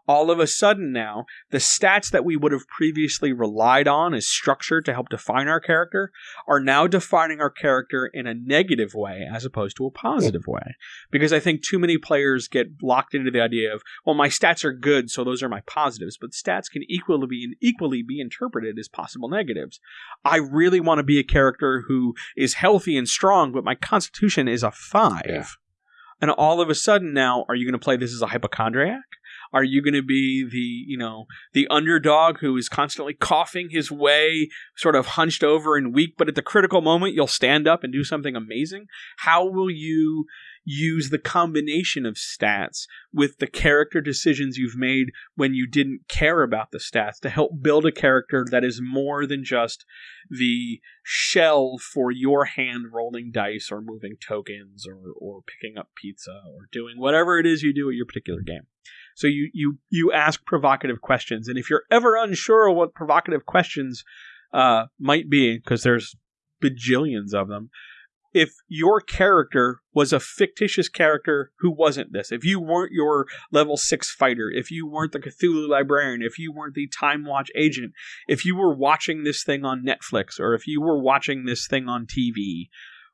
all of a sudden now, the stats that we would have previously relied on as structure to help define our character are now defining our character in a negative way as opposed to a positive way. Because I think too many players get locked into the idea of, well, my stats are good, so those are my positives, but stats can equally be equally be interpreted as possible negatives. I really want to be a character who is healthy and strong, but my constitution is a five. Yeah. And all of a sudden now, are you going to play this as a hypochondriac? Are you going to be the, you know, the underdog who is constantly coughing his way, sort of hunched over and weak, but at the critical moment you'll stand up and do something amazing? How will you use the combination of stats with the character decisions you've made when you didn't care about the stats to help build a character that is more than just the shell for your hand rolling dice or moving tokens or, or picking up pizza or doing whatever it is you do at your particular game. So you you you ask provocative questions, and if you're ever unsure what provocative questions uh, might be, because there's bajillions of them, if your character was a fictitious character who wasn't this, if you weren't your level six fighter, if you weren't the Cthulhu librarian, if you weren't the TimeWatch agent, if you were watching this thing on Netflix, or if you were watching this thing on TV,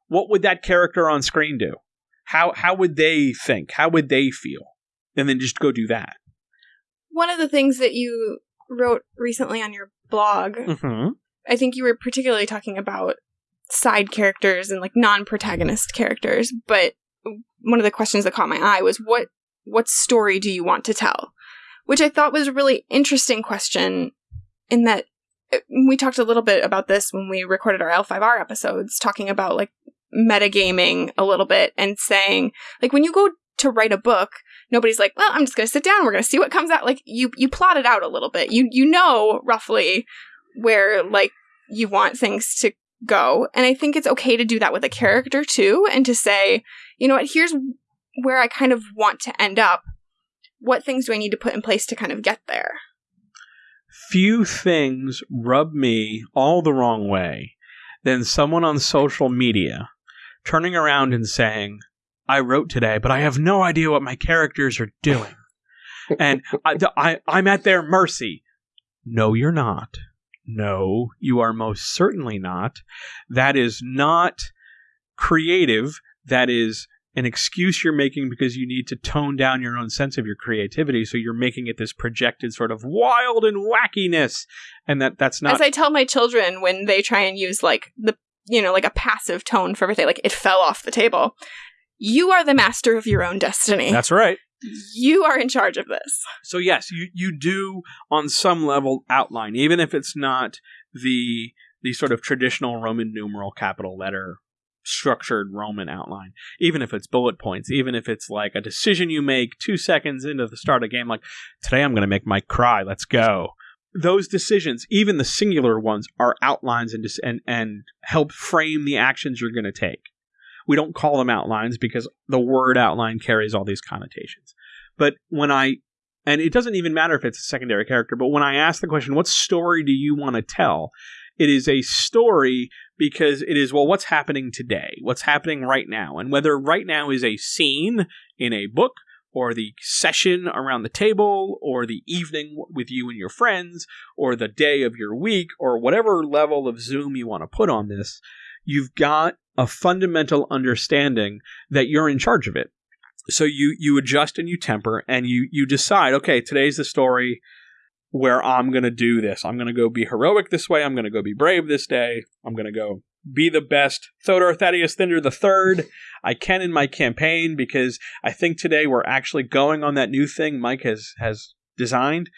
what would that character on screen do? How how would they think? How would they feel? And then just go do that. One of the things that you wrote recently on your blog, mm-hmm. I think you were particularly talking about side characters and like non-protagonist characters, but one of the questions that caught my eye was what what story do you want to tell? Which I thought was a really interesting question in that uh, we talked a little bit about this when we recorded our L5R episodes, talking about like metagaming a little bit and saying, like, when you go to write a book, nobody's like, well, I'm just going to sit down. We're going to see what comes out. Like you, you plot it out a little bit. You, you know roughly where like you want things to go. And I think it's okay to do that with a character too. And to say, you know what, here's where I kind of want to end up. What things do I need to put in place to kind of get there? Few things rub me all the wrong way than someone on social media turning around and saying, I wrote today, but I have no idea what my characters are doing. and I, I, I'm at their mercy. No, you're not. No, you are most certainly not. That is not creative. That is an excuse you're making because you need to tone down your own sense of your creativity. So you're making it this projected sort of wild and wackiness. And that that's not. As I tell my children when they try and use like the, you know, like a passive tone for everything, like it fell off the table. You are the master of your own destiny. That's right. You are in charge of this. So yes, you you do on some level outline, even if it's not the the sort of traditional Roman numeral capital letter structured Roman outline. Even if it's bullet points, even if it's like a decision you make two seconds into the start of a game, like today I'm going to make Mike cry. Let's go. Those decisions, even the singular ones, are outlines and and and help frame the actions you're going to take. We don't call them outlines because the word outline carries all these connotations. But when I, and it doesn't even matter if it's a secondary character, but when I ask the question, what story do you want to tell? It is a story because it is, well, what's happening today? What's happening right now? And whether right now is a scene in a book or the session around the table, or the evening with you and your friends, or the day of your week, or whatever level of Zoom you want to put on this, you've got a fundamental understanding that you're in charge of it. So you you adjust and you temper and you you decide, okay, today's the story where I'm going to do this. I'm going to go be heroic this way. I'm going to go be brave this day. I'm going to go be the best Thodor Thaddeus Thinder the third I can in my campaign because I think today we're actually going on that new thing Mike has has designed.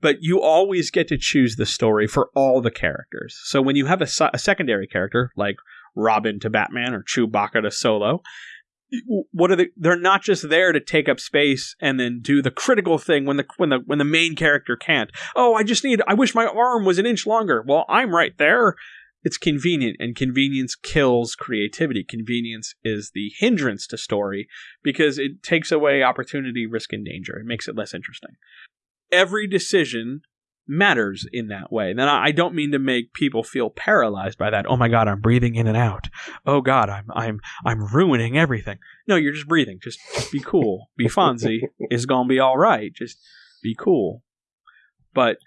But you always get to choose the story for all the characters. So when you have a, a secondary character like Robin to Batman or Chewbacca to Solo, what are they they're not just there to take up space and then do the critical thing when the when the when the main character can't. Oh i just need i wish my arm was an inch longer. Well i'm right there. It's convenient and convenience kills creativity. Convenience is the hindrance to story because it takes away opportunity risk and danger. It makes it less interesting. Every decision matters in that way. And I don't mean to make people feel paralyzed by that. Oh my god, I'm breathing in and out. Oh god, I'm I'm I'm ruining everything. No, you're just breathing. Just be cool. Be Fonzie. [LAUGHS] it's gonna be all right. Just be cool. But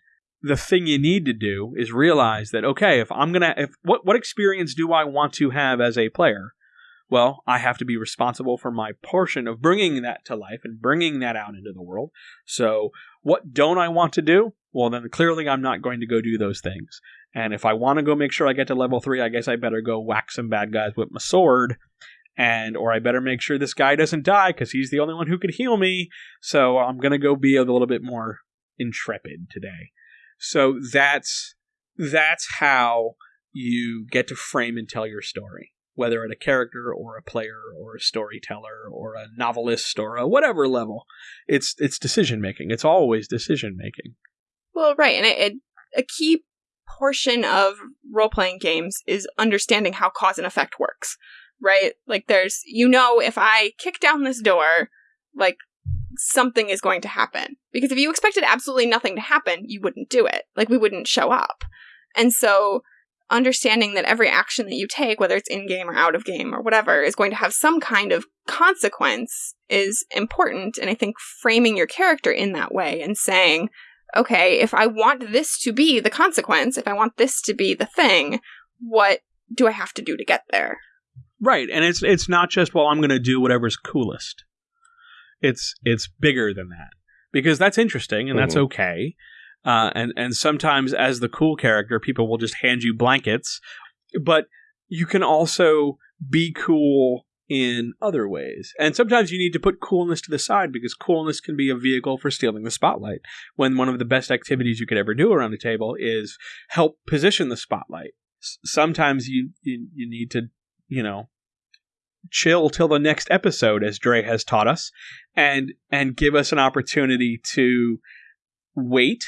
the thing you need to do is realize that okay, if I'm gonna if what what experience do I want to have as a player? Well, I have to be responsible for my portion of bringing that to life and bringing that out into the world. So, what don't I want to do? Well, then clearly I'm not going to go do those things. And if I want to go make sure I get to level three, I guess I better go whack some bad guys with my sword. And, or I better make sure this guy doesn't die because he's the only one who could heal me. So I'm going to go be a little bit more intrepid today. So that's, that's how you get to frame and tell your story. Whether at a character or a player or a storyteller or a novelist or a whatever level, it's it's decision making. It's always decision making. Well, right, and it, it, a key portion of role playing games is understanding how cause and effect works, right? Like, there's, you know, if I kick down this door, like, something is going to happen. Because if you expected absolutely nothing to happen, you wouldn't do it. Like, we wouldn't show up. And so, understanding that every action that you take, whether it's in game or out of game or whatever, is going to have some kind of consequence is important. And I think framing your character in that way and saying, okay, if I want this to be the consequence, if I want this to be the thing, what do I have to do to get there? Right, and it's it's not just well, I'm going to do whatever's coolest. It's it's bigger than that because that's interesting and mm-hmm. that's okay. Uh, and and sometimes as the cool character, people will just hand you blankets, but you can also be cool in other ways. And sometimes you need to put coolness to the side because coolness can be a vehicle for stealing the spotlight. When one of the best activities you could ever do around a table is help position the spotlight. Sometimes you, you you need to, you know, chill till the next episode as Dre has taught us and and give us an opportunity to wait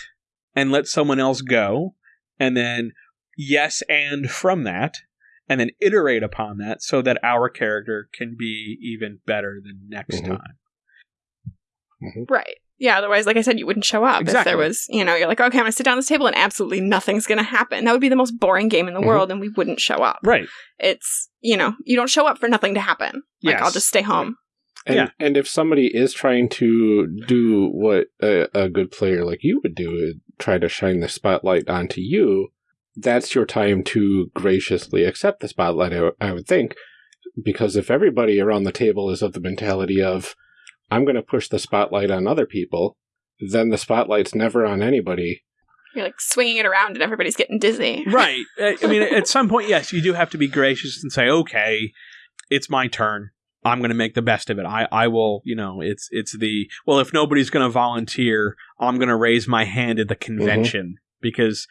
and let someone else go and then yes and from that and then iterate upon that so that our character can be even better than next mm-hmm. time. Mm-hmm. Right. Yeah, otherwise, like I said, you wouldn't show up exactly. if there was, you know, you're like, okay, I'm gonna sit down at this table and absolutely nothing's gonna happen. That would be the most boring game in the mm-hmm. world, and we wouldn't show up. Right. It's, you know, you don't show up for nothing to happen. Like, yes. I'll just stay home. And, yeah. and if somebody is trying to do what a, a good player like you would do, try to shine the spotlight onto you, that's your time to graciously accept the spotlight, I, I would think. Because if everybody around the table is of the mentality of, I'm going to push the spotlight on other people, then the spotlight's never on anybody. You're like swinging it around and everybody's getting dizzy. [LAUGHS] Right. I mean, at some point, yes, you do have to be gracious and say, okay, it's my turn. I'm going to make the best of it. I, I will, you know, it's it's the well, if nobody's going to volunteer, I'm going to raise my hand at the mm-hmm. convention mm-hmm. because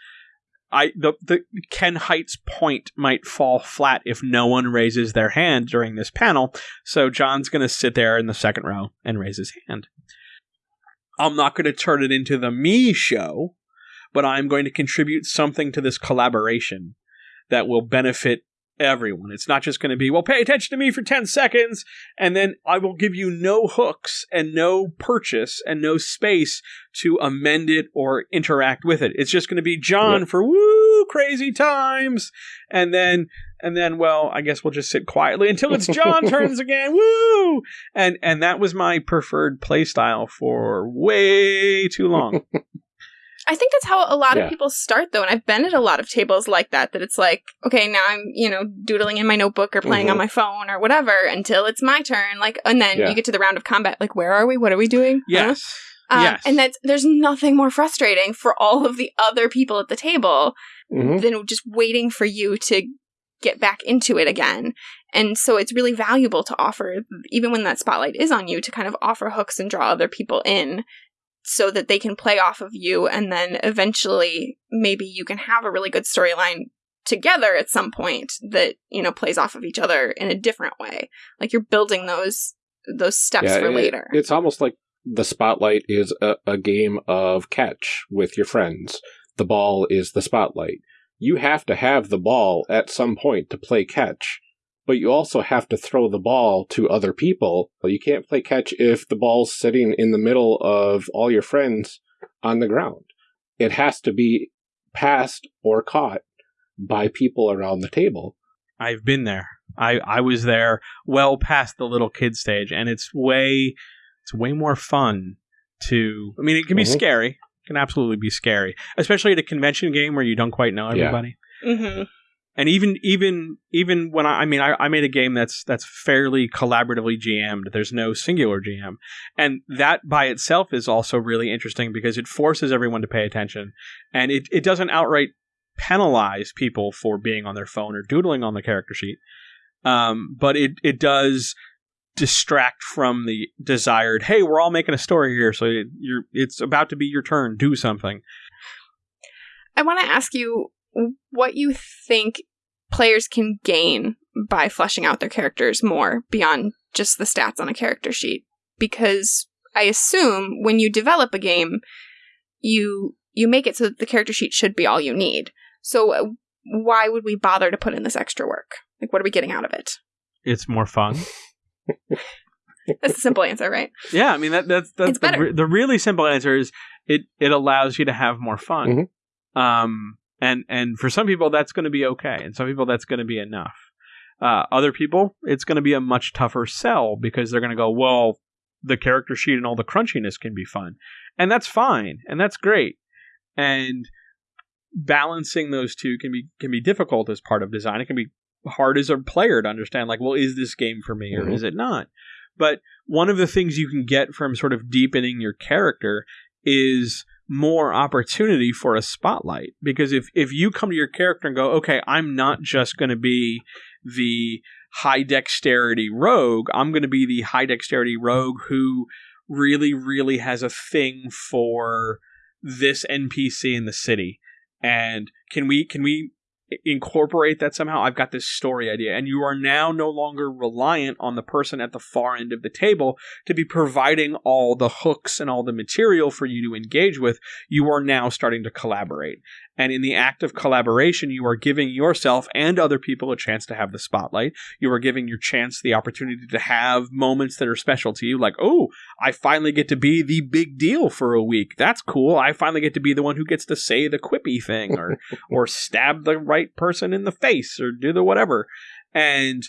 I the the Ken Hite's point might fall flat if no one raises their hand during this panel. So John's going to sit there in the second row and raise his hand. I'm not going to turn it into the me show, but I'm going to contribute something to this collaboration that will benefit everyone. It's not just going to be, well, pay attention to me for 10 seconds, and then I will give you no hooks and no purchase and no space to amend it or interact with it. It's just going to be John yep. for woo crazy times, and then and then well, I guess we'll just sit quietly until it's John [LAUGHS] turns again. Woo! And and that was my preferred playstyle for way too long. [LAUGHS] I think that's how a lot yeah. of people start though, and I've been at a lot of tables like that. That it's like, okay, now I'm you know doodling in my notebook or playing mm-hmm. on my phone or whatever until it's my turn. Like, and then yeah. you get to the round of combat. Like, where are we? What are we doing? Yes. Um, yes. And that's there's nothing more frustrating for all of the other people at the table mm-hmm. than just waiting for you to get back into it again. And so it's really valuable to offer, even when that spotlight is on you, to kind of offer hooks and draw other people in so that they can play off of you and then eventually maybe you can have a really good storyline together at some point that you know plays off of each other in a different way like you're building those those steps Yeah, for it- later It's almost like the spotlight is a, a game of catch with your friends. The ball is the spotlight. You have to have the ball at some point to play catch, but you also have to throw the ball to other people. You can't play catch if the ball's sitting in the middle of all your friends on the ground. It has to be passed or caught by people around the table. I've been there. I, I was there well past the little kid stage, and it's way it's way more fun to. I mean, it can be Mhm. scary. It can absolutely be scary, especially at a convention game where you don't quite know Yeah. everybody. And even even even when I, I mean I, I made a game that's that's fairly collaboratively GM'd. There's no singular GM, and that by itself is also really interesting because it forces everyone to pay attention, and it it doesn't outright penalize people for being on their phone or doodling on the character sheet, um, but it it does distract from the desired. Hey, we're all making a story here, so you're it's about to be your turn. Do something. i want to ask you what you think players can gain by fleshing out their characters more beyond just the stats on a character sheet because i assume when you develop a game you you make it so that the character sheet should be all you need so uh, why would we bother to put in this extra work like what are we getting out of it It's more fun. [LAUGHS] that's the simple answer right Yeah, I mean that that's that's the, re- the really simple answer is it it allows you to have more fun. Mhm. Um and and for some people that's going to be okay, and some people that's going to be enough. Uh, other people, it's going to be a much tougher sell because they're going to go, well, the character sheet and all the crunchiness can be fun, and that's fine, and that's great, and balancing those two can be can be difficult as part of design. It can be hard as a player to understand, like, well, is this game for me or Mhm. is it not? But one of the things you can get from sort of deepening your character is more opportunity for a spotlight. Because if if you come to your character and go okay i'm not just going to be the high dexterity rogue i'm going to be the high dexterity rogue who really really has a thing for this npc in the city. And can we can we incorporate that somehow i've got this story idea and you are now no longer reliant on the person at the far end of the table to be providing all the hooks and all the material for you to engage with, you are now starting to collaborate. And in the act of collaboration, you are giving yourself and other people a chance to have the spotlight. You are giving your chance the opportunity to have moments that are special to you, like, oh, I finally get to be the big deal for a week. That's cool. I finally get to be the one who gets to say the quippy thing or [LAUGHS] or stab the right person in the face or do the whatever. And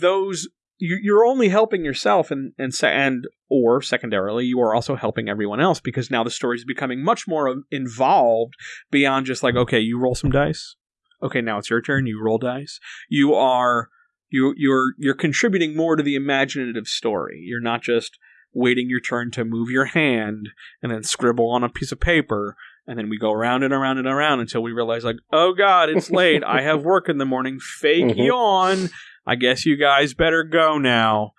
those you're only helping yourself and and and or secondarily you are also helping everyone else because now the story is becoming much more involved beyond just like okay you roll some dice. Okay now it's your turn you roll dice. You are you you're you're contributing more to the imaginative story. You're not just waiting your turn to move your hand and then scribble on a piece of paper and then we go around and around and around until we realize like oh god it's late. I have work in the morning. Fake Mhm. yawn I guess you guys better go now.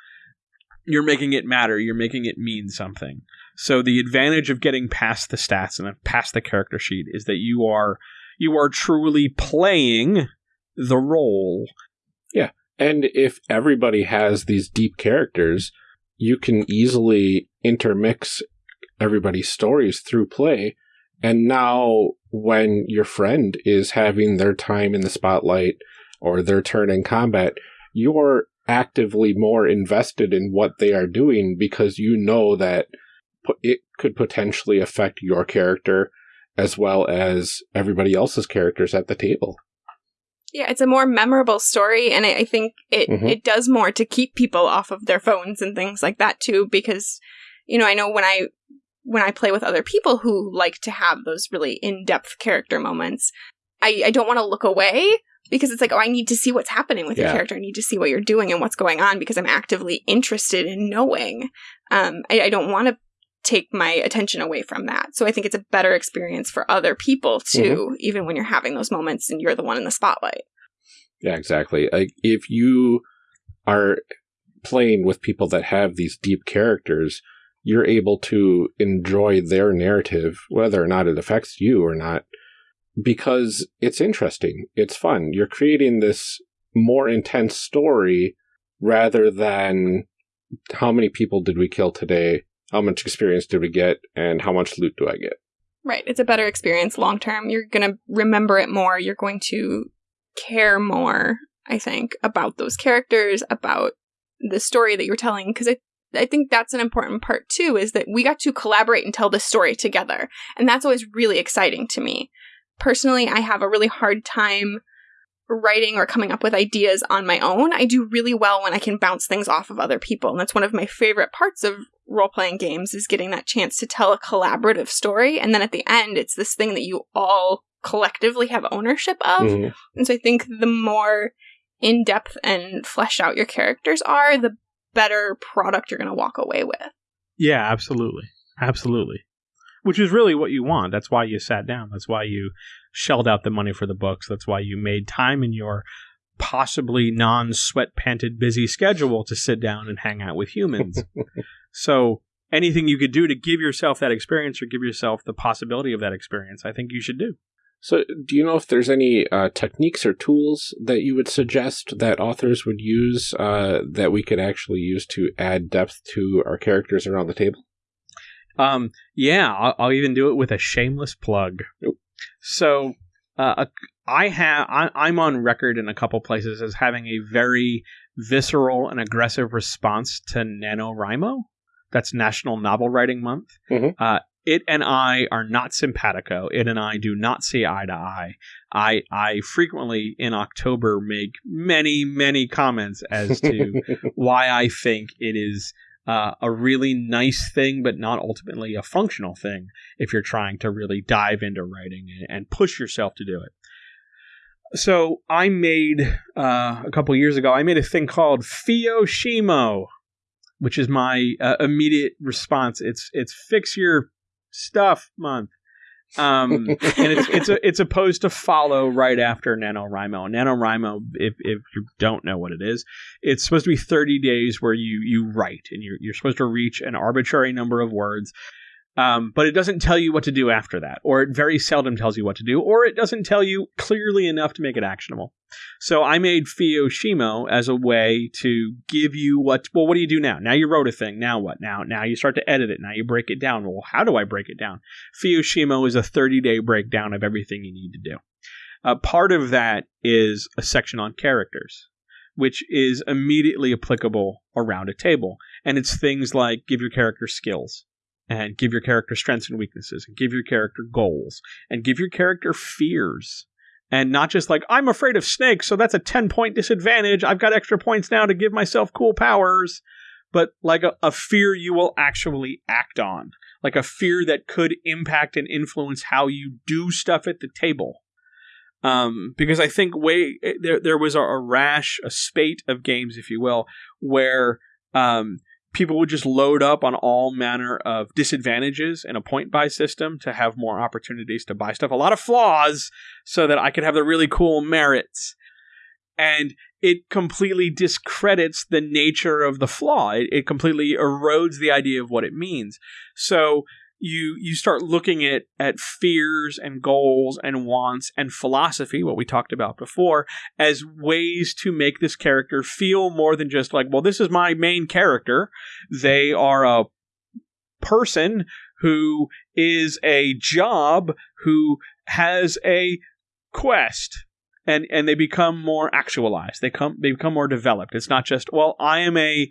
You're making it matter. You're making it mean something. So the advantage of getting past the stats and past the character sheet is that you are you are truly playing the role. Yeah. And if everybody has these deep characters, you can easily intermix everybody's stories through play. And now, when your friend is having their time in the spotlight or their turn in combat, you're actively more invested in what they are doing because you know that it could potentially affect your character as well as everybody else's characters at the table. Yeah, it's a more memorable story, and I, I think it Mhm. it does more to keep people off of their phones and things like that too. Because you know, I know when I when I play with other people who like to have those really in depth character moments, I, I don't want to look away because it's like, oh, I need to see what's happening with your character. I need to see what you're doing and what's going on because I'm actively interested in knowing. Um, I, I don't want to take my attention away from that. So I think it's a better experience for other people too, even when you're having those moments and you're the one in the spotlight. Yeah, exactly. Like if you are playing with people that have these deep characters, you're able to enjoy their narrative, whether or not it affects you or not. Because it's interesting. It's fun. You're creating this more intense story rather than how many people did we kill today? How much experience did we get? And how much loot do I get? Right. It's a better experience long term. You're going to remember it more. You're going to care more, I think, about those characters, about the story that you're telling. Because I, I think that's an important part too, is that we got to collaborate and tell this story together. And that's always really exciting to me. Personally, I have a really hard time writing or coming up with ideas on my own. I do really well when I can bounce things off of other people. And that's one of my favorite parts of role playing games is getting that chance to tell a collaborative story. And then at the end, it's this thing that you all collectively have ownership of. Mm-hmm. And so I think the more in depth and flesh out your characters are, the better product you're going to walk away with. Yeah, absolutely. Absolutely. Which is really what you want. That's why you sat down. That's why you shelled out the money for the books. That's why you made time in your possibly non sweat panted busy schedule to sit down and hang out with humans. [LAUGHS] so anything you could do to give yourself that experience or give yourself the possibility of that experience, I think you should do. So, do you know if there's any uh, techniques or tools that you would suggest that authors would use uh, that we could actually use to add depth to our characters around the table? Um, yeah, I'll, I'll even do it with a shameless plug. So, uh, I have I, am on record in a couple places as having a very visceral and aggressive response to NaNoWriMo. That's National Novel Writing Month. Mm-hmm. Uh, it and I are not simpatico. It and I do not see eye to eye. I I frequently in October make many many comments as to [LAUGHS] why I think it is uh, a really nice thing, but not ultimately a functional thing if you're trying to really dive into writing and push yourself to do it. So I made uh, a couple years ago. I made a thing called FiYoShiMo, which is my uh, immediate response. It's it's fix your stuff month. Um, and it's it's a, [LAUGHS] it's opposed to follow right after NaNoWriMo. NaNoWriMo, if, if you don't know what it is, it's supposed to be 30 days where you, you write and you're, you're supposed to reach an arbitrary number of words um, but it doesn't tell you what to do after that, or it very seldom tells you what to do, or it doesn't tell you clearly enough to make it actionable. So I made FiYoShiMo as a way to give you what. Well, what do you do now? Now you wrote a thing. Now what? Now now you start to edit it. Now you break it down. Well, how do I break it down? FiYoShiMo is a 30 day breakdown of everything you need to do. Uh, part of that is a section on characters, which is immediately applicable around a table, and it's things like give your character skills and give your character strengths and weaknesses and give your character goals and give your character fears. And not just like i'm afraid of snakes so that's a 10 point disadvantage. I've got extra points now to give myself cool powers. But like a, a fear you will actually act on. Like a fear that could impact and influence how you do stuff at the table. Um, because I think way eh, there there was a, a, rash, a spate of games, if you will, where um, people would just load up on all manner of disadvantages in a point buy system to have more opportunities to buy stuff. A lot of flaws so that I could have the really cool merits. And it completely discredits the nature of the flaw. It, it completely erodes the idea of what it means. So you you start looking at at fears and goals and wants and philosophy what we talked about before as ways to make this character feel more than just like well this is my main character. They are a person who is a job who has a quest and and they become more actualized. They come they become more developed. It's not just well i am a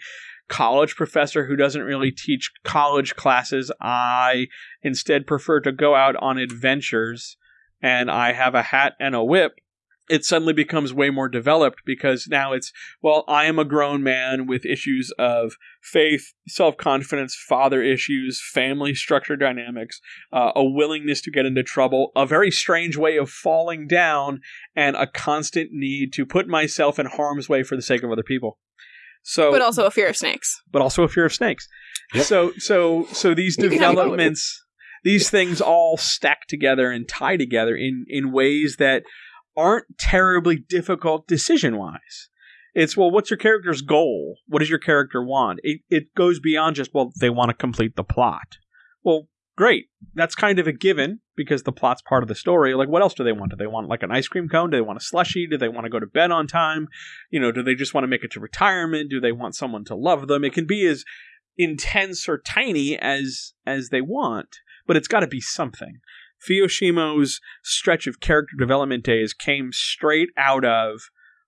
college professor who doesn't really teach college classes. I instead prefer to go out on adventures and I have a hat and a whip. It suddenly becomes way more developed because now it's, well, I am a grown man with issues of faith, self confidence, father issues, family structure dynamics, uh, a willingness to get into trouble, a very strange way of falling down, and a constant need to put myself in harm's way for the sake of other people. So, but also a fear of snakes. But also a fear of snakes. Yep. So, so, so these developments, these things all stack together and tie together in in ways that aren't terribly difficult decision wise. It's well, what's your character's goal? What does your character want? It it goes beyond just well, they want to complete the plot. Well, great. That's kind of a given because the plot's part of the story. Like, what else do they want? Do they want like an ice cream cone? Do they want a slushy? Do they want to go to bed on time? You know, do they just want to make it to retirement? Do they want someone to love them? It can be as intense or tiny as as they want, but it's got to be something. FiYoShiMo's stretch of character development days came straight out of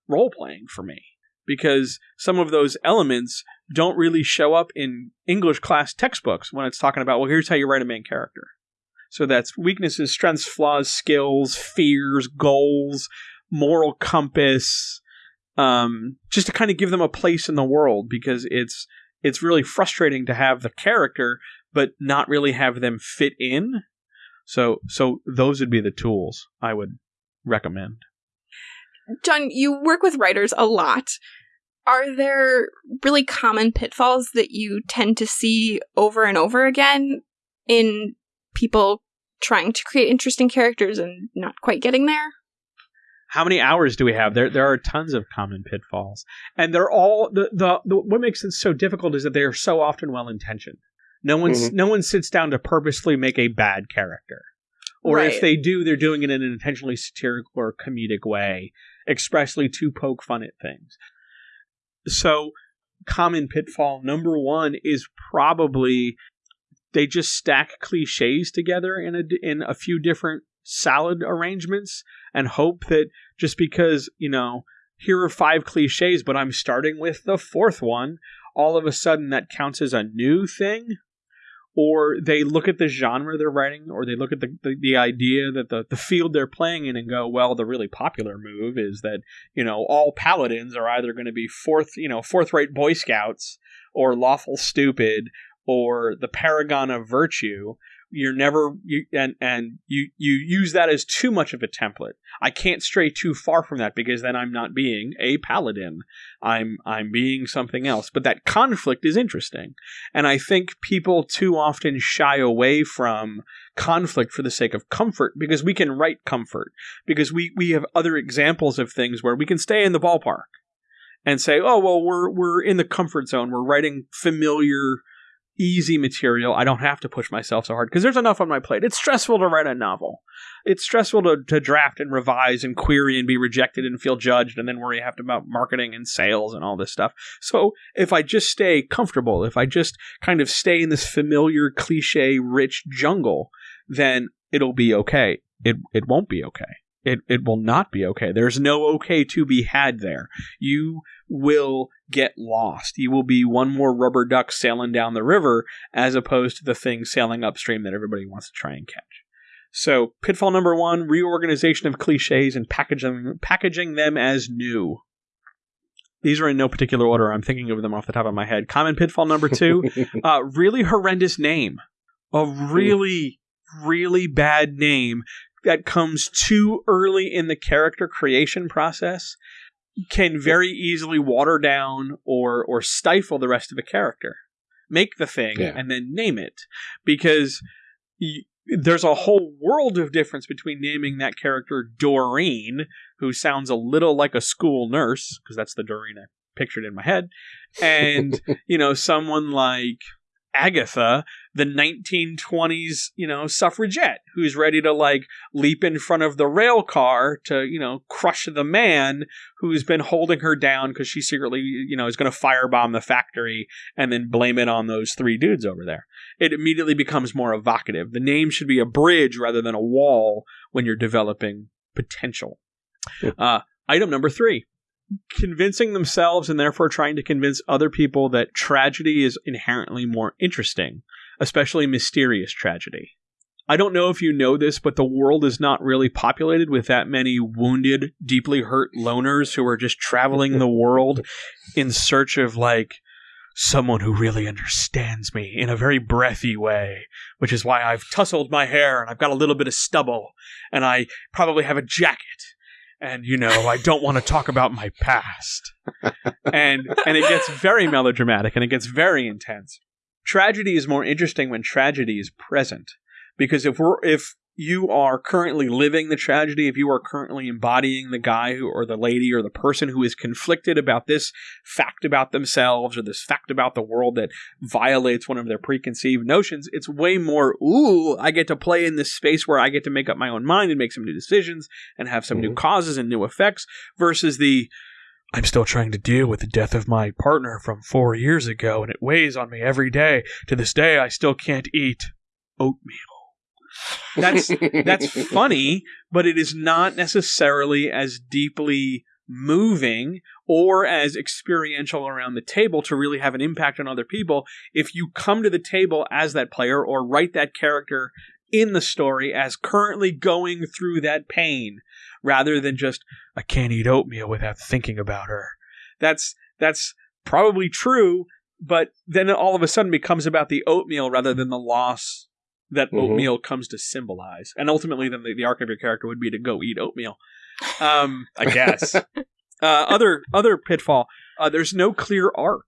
role playing for me because some of those elements don't really show up in English class textbooks when it's talking about, well, here's how you write a main character. So that's weaknesses, strengths, flaws, skills, fears, goals, moral compass, um, just to kind of give them a place in the world because it's it's really frustrating to have the character but not really have them fit in. So so those would be the tools I would recommend. John, you work with writers a lot. Are there really common pitfalls that you tend to see over and over again in people trying to create interesting characters and not quite getting there? How many hours do we have? There, there are tons of common pitfalls, and they're all the, the, the what makes it so difficult is that they are so often well intentioned. No one, mm-hmm. no one sits down to purposely make a bad character, or right. if they do, they're doing it in an intentionally satirical or comedic way, expressly to poke fun at things. So, common pitfall number one is probably they just stack cliches together in a in a few different salad arrangements and hope that just because you know here are five cliches but i'm starting with the fourth one all of a sudden that counts as a new thing or they look at the genre they're writing, or they look at the, the, the, idea that the, the field they're playing in and go, well, the really popular move is that, you know, all paladins are either going to be fourth, you know, fourth rate Boy Scouts or lawful stupid or the paragon of virtue you're never you and and you you use that as too much of a template. I can't stray too far from that because then I'm not being a paladin. I'm I'm being something else. But that conflict is interesting. And I think people too often shy away from conflict for the sake of comfort because we can write comfort because we we have other examples of things where we can stay in the ballpark and say, "Oh, well, we're we're in the comfort zone. We're writing familiar easy material. I don't have to push myself so hard because there's enough on my plate. It's stressful to write a novel. It's stressful to, to draft and revise and query and be rejected and feel judged and then worry have to about marketing and sales and all this stuff. So if I just stay comfortable, if I just kind of stay in this familiar cliche rich jungle, then it'll be okay. It it won't be okay it, it will not be okay. There's no okay to be had there. You will get lost. You will be one more rubber duck sailing down the river as opposed to the thing sailing upstream that everybody wants to try and catch. So, pitfall number one reorganization of cliches and packaging, packaging them as new. These are in no particular order. I'm thinking of them off the top of my head. Common pitfall number two [LAUGHS] uh, really horrendous name. A really, really bad name that comes too early in the character creation process can very easily water down or or stifle the rest of the character. Make the thing yeah. and then name it because y- there's a whole world of difference between naming that character Doreen, who sounds a little like a school nurse because that's the Doreen I pictured in my head, and [LAUGHS] you know someone like Agatha, the 1920s, you know, suffragette who's ready to like leap in front of the rail car to, you know, crush the man who's been holding her down because she secretly, you know, is going to firebomb the factory and then blame it on those three dudes over there. It immediately becomes more evocative. The name should be a bridge rather than a wall when you're developing potential. Uh, item number three convincing themselves and therefore trying to convince other people that tragedy is inherently more interesting, especially mysterious tragedy. I don't know if you know this, but the world is not really populated with that many wounded, deeply hurt loners who are just traveling the [LAUGHS] world in search of like someone who really understands me in a very breathy way, which is why I've tousled my hair and I've got a little bit of stubble and I probably have a jacket and you know I don't want to talk about my past. [LAUGHS] and and it gets very melodramatic and it gets very intense. Tragedy is more interesting when tragedy is present because if we're if you are currently living the tragedy, if you are currently embodying the guy who, or the lady or the person who is conflicted about this fact about themselves or this fact about the world that violates one of their preconceived notions, it's way more, ooh, I get to play in this space where I get to make up my own mind and make some new decisions and have some mm-hmm. new causes and new effects versus the, I'm still trying to deal with the death of my partner from four years ago, and it weighs on me every day. To this day, I still can't eat oatmeal. That's [LAUGHS] that's funny, but it is not necessarily as deeply moving or as experiential around the table to really have an impact on other people if you come to the table as that player or write that character in the story as currently going through that pain rather than just I can't eat oatmeal without thinking about her. That's that's probably true, but then it all of a sudden becomes about the oatmeal rather than the loss that mm-hmm. oatmeal comes to symbolize. And ultimately, then the, the, arc of your character would be to go eat oatmeal. Um, I guess. [LAUGHS] uh, other other pitfall. Uh, there's no clear arc,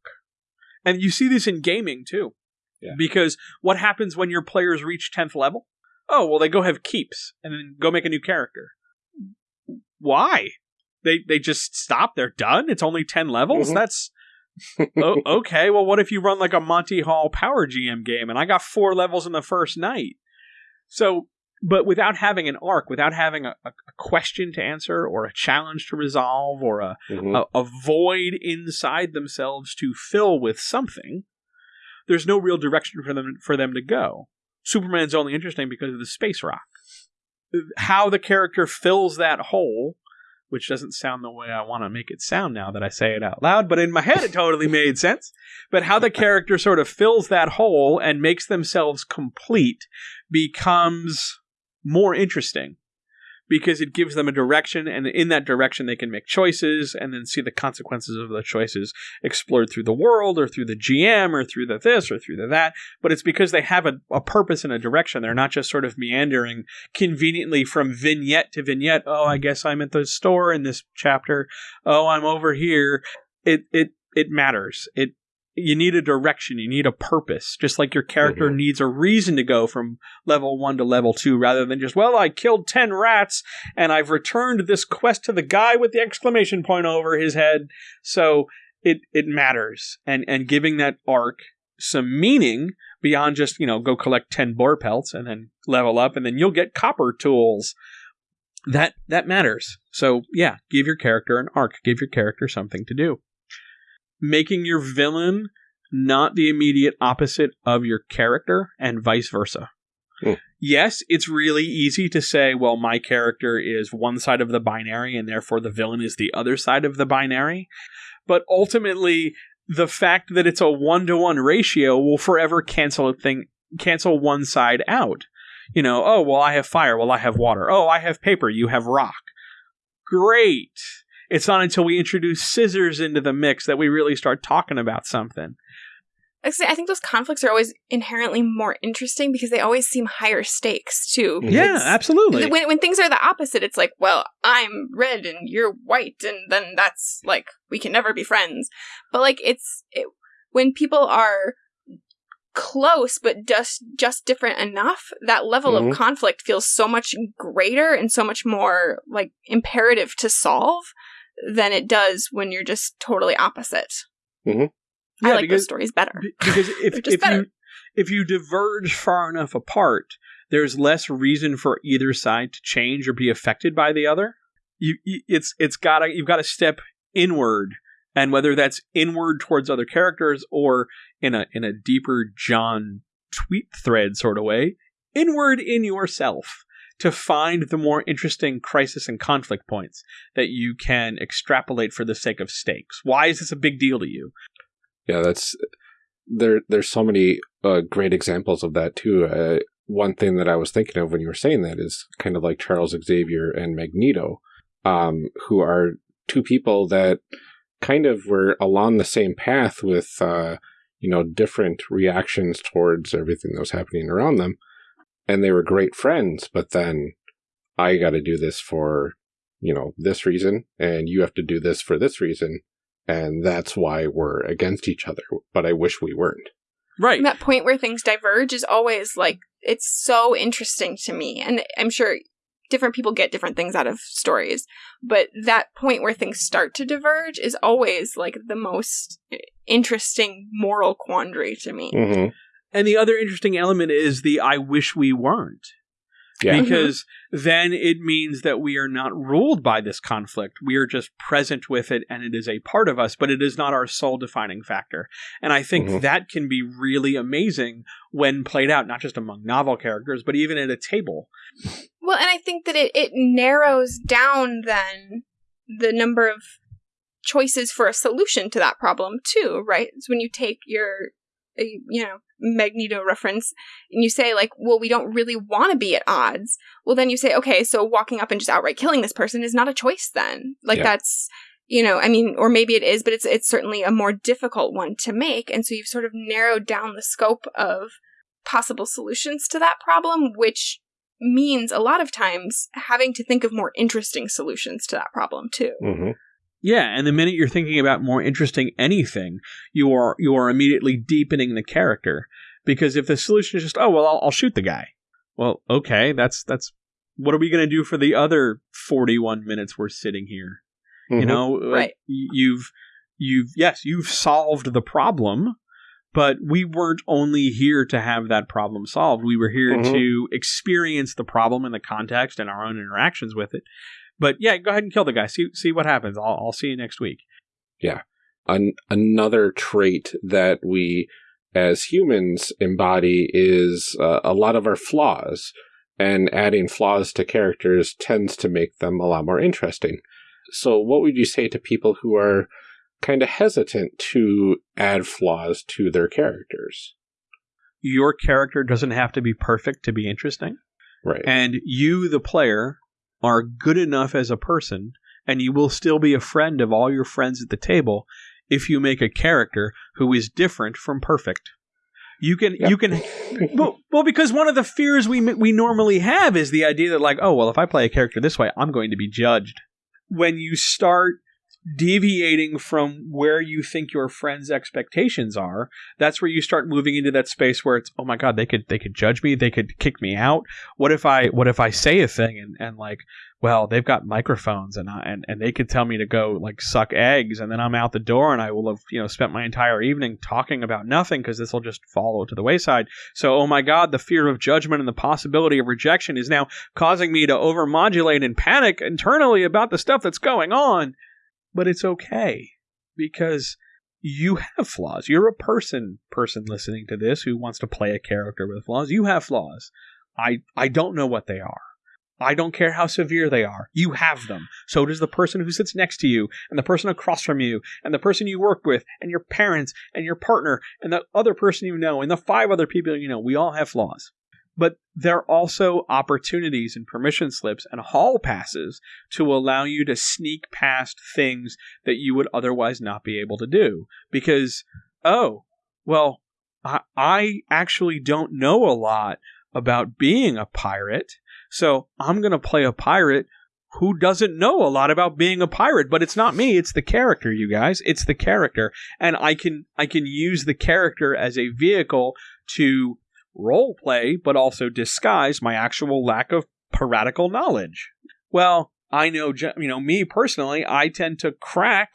and you see this in gaming too. Yeah. Because what happens when your players reach tenth level? Oh well, they go have keeps and then go make a new character. Why? They they just stop. They're done. It's only ten levels. Mm-hmm. That's [LAUGHS] oh, okay, well, what if you run like a Monty Haul Power GM game and I got four levels in the first night? So, but without having an arc, without having a, a question to answer or a challenge to resolve or a, mm-hmm. a, a void inside themselves to fill with something, there's no real direction for them for them to go. Superman's only interesting because of the space rock. How the character fills that hole which doesn't sound the way I want to make it sound now that I say it out loud, but in my head it totally [LAUGHS] made sense. But how the character sort of fills that hole and makes themselves complete becomes more interesting because it gives them a direction, and in that direction, they can make choices and then see the consequences of the choices explored through the world or through the GM or through the this or through the that. But it's because they have a, a purpose and a direction. They're not just sort of meandering conveniently from vignette to vignette. Oh, I guess I'm at the store in this chapter. Oh, I'm over here. It it it matters. It you need a direction, you need a purpose, just like your character mm-hmm. needs a reason to go from level one to level two rather than just, well, I killed 10 rats and I've returned this quest to the guy with the exclamation point over his head. So it, it matters. And, and giving that arc some meaning beyond just, you know, go collect 10 boar pelts and then level up and then you'll get copper tools. That, that matters. So yeah, give your character an arc, give your character something to do making your villain not the immediate opposite of your character and vice versa. Hmm. Yes, it's really easy to say, well, my character is one side of the binary and therefore the villain is the other side of the binary. But ultimately, the fact that it's a one to one ratio will forever cancel a thing, cancel one side out. You know, oh, well, I have fire. Well, I have water. Oh, I have paper. You have rock. Great. It's not until we introduce scissors into the mix that we really start talking about something. I think those conflicts are always inherently more interesting because they always seem higher stakes too. Yeah, it's, absolutely. When, when things are the opposite, it's like, well, I'm red and you're white, and then that's like we can never be friends. But like, it's it, when people are close but just just different enough that level mm-hmm. of conflict feels so much greater and so much more like imperative to solve than it does when you're just totally opposite. Mm-hmm. I like because, those stories better because [LAUGHS] if if better. you if you diverge far enough apart, there's less reason for either side to change or be affected by the other. You, it's it's gotta you've got to step inward, and whether that's inward towards other characters or in a in a deeper John tweet thread sort of way, inward in yourself to find the more interesting crisis and conflict points that you can extrapolate for the sake of stakes. Why is this a big deal to you? Yeah, that's there. There's so many uh, great examples of that too. Uh, one thing that I was thinking of when you were saying that is kind of like Charles Xavier and Magneto, um, who are two people that kind of were along the same path with, uh, you know, different reactions towards everything that was happening around them and they were great friends, but then I got to do this for, you know, this reason, and you have to do this for this reason, and that's why we're against each other. But I wish we weren't. Right. And that point where things diverge is always like it's so interesting to me. And I'm sure different people get different things out of stories, but that point where things start to diverge is always like the most interesting moral quandary to me. Mhm. And the other interesting element is the I wish we weren't. Yeah. Because then it means that we are not ruled by this conflict. We are just present with it and it is a part of us, but it is not our sole defining factor. And I think Mhm. that can be really amazing when played out, not just among novel characters, but even at a table. Well, and I think that it, it narrows down then the number of choices for a solution to that problem too, right? It's when you take your, you know, Magneto reference and you say like, well, we don't really want to be at odds. Well, then you say, okay, so walking up and just outright killing this person is not a choice then. Like Yeah. that's, you know, I mean, or maybe it is, but it's it's certainly a more difficult one to make, and so you've sort of narrowed down the scope of possible solutions to that problem, which means a lot of times having to think of more interesting solutions to that problem too. Mhm. Yeah, and the minute you're thinking about more interesting anything, you are you are immediately deepening the character. Because if the solution is just, oh well, I'll, I'll shoot the guy. Well, okay, that's that's what are we going to do for the other 41 minutes we're sitting here? You Mhm. know, Right. y- you've you've yes, you've solved the problem, but we weren't only here to have that problem solved. We were here Mhm. to experience the problem in the context and our own interactions with it. But yeah, go ahead and kill the guy. See see what happens. I'll I'll see you next week. Yeah. An- another trait that we as humans embody is uh, a lot of our flaws and adding flaws to characters tends to make them a lot more interesting so what would you say to people who are kind of hesitant to add flaws to their characters Your character doesn't have to be perfect to be interesting. right And you, the player, are good enough as a person, and you will still be a friend of all your friends at the table if you make a character who is different from perfect. You can, Yep. you can, well, well, because one of the fears we we normally have is the idea that, like, oh, well, if I play a character this way, I'm going to be judged. When you start deviating from where you think your friends' expectations are, that's where you start moving into that space where it's, oh my god, they could they could judge me, they could kick me out. What if I what if I say a thing and, and like, well, they've got microphones and I, and and they could tell me to go like suck eggs, and then I'm out the door and I will have you know spent my entire evening talking about nothing because this will just fall to the wayside. So, oh my god, the fear of judgment and the possibility of rejection is now causing me to overmodulate and panic internally about the stuff that's going on. But it's okay because you have flaws. You're a person, person listening to this who wants to play a character with flaws. You have flaws. I I don't know what they are. I don't care how severe they are. You have them. So does the person who sits next to you, and the person across from you, and the person you work with, and your parents, and your partner, and the other person you know, and the five other people you know. We all have flaws. But there are also opportunities and permission slips and hall passes to allow you to sneak past things that you would otherwise not be able to do. Because, oh, well, I, I actually don't know a lot about being a pirate. So I'm going to play a pirate who doesn't know a lot about being a pirate, but it's not me, it's the character, you guys. It's the character. And I can I can use the character as a vehicle to role play, but also disguise my actual lack of piratical knowledge. Well, I know, you know, me personally, I tend to crack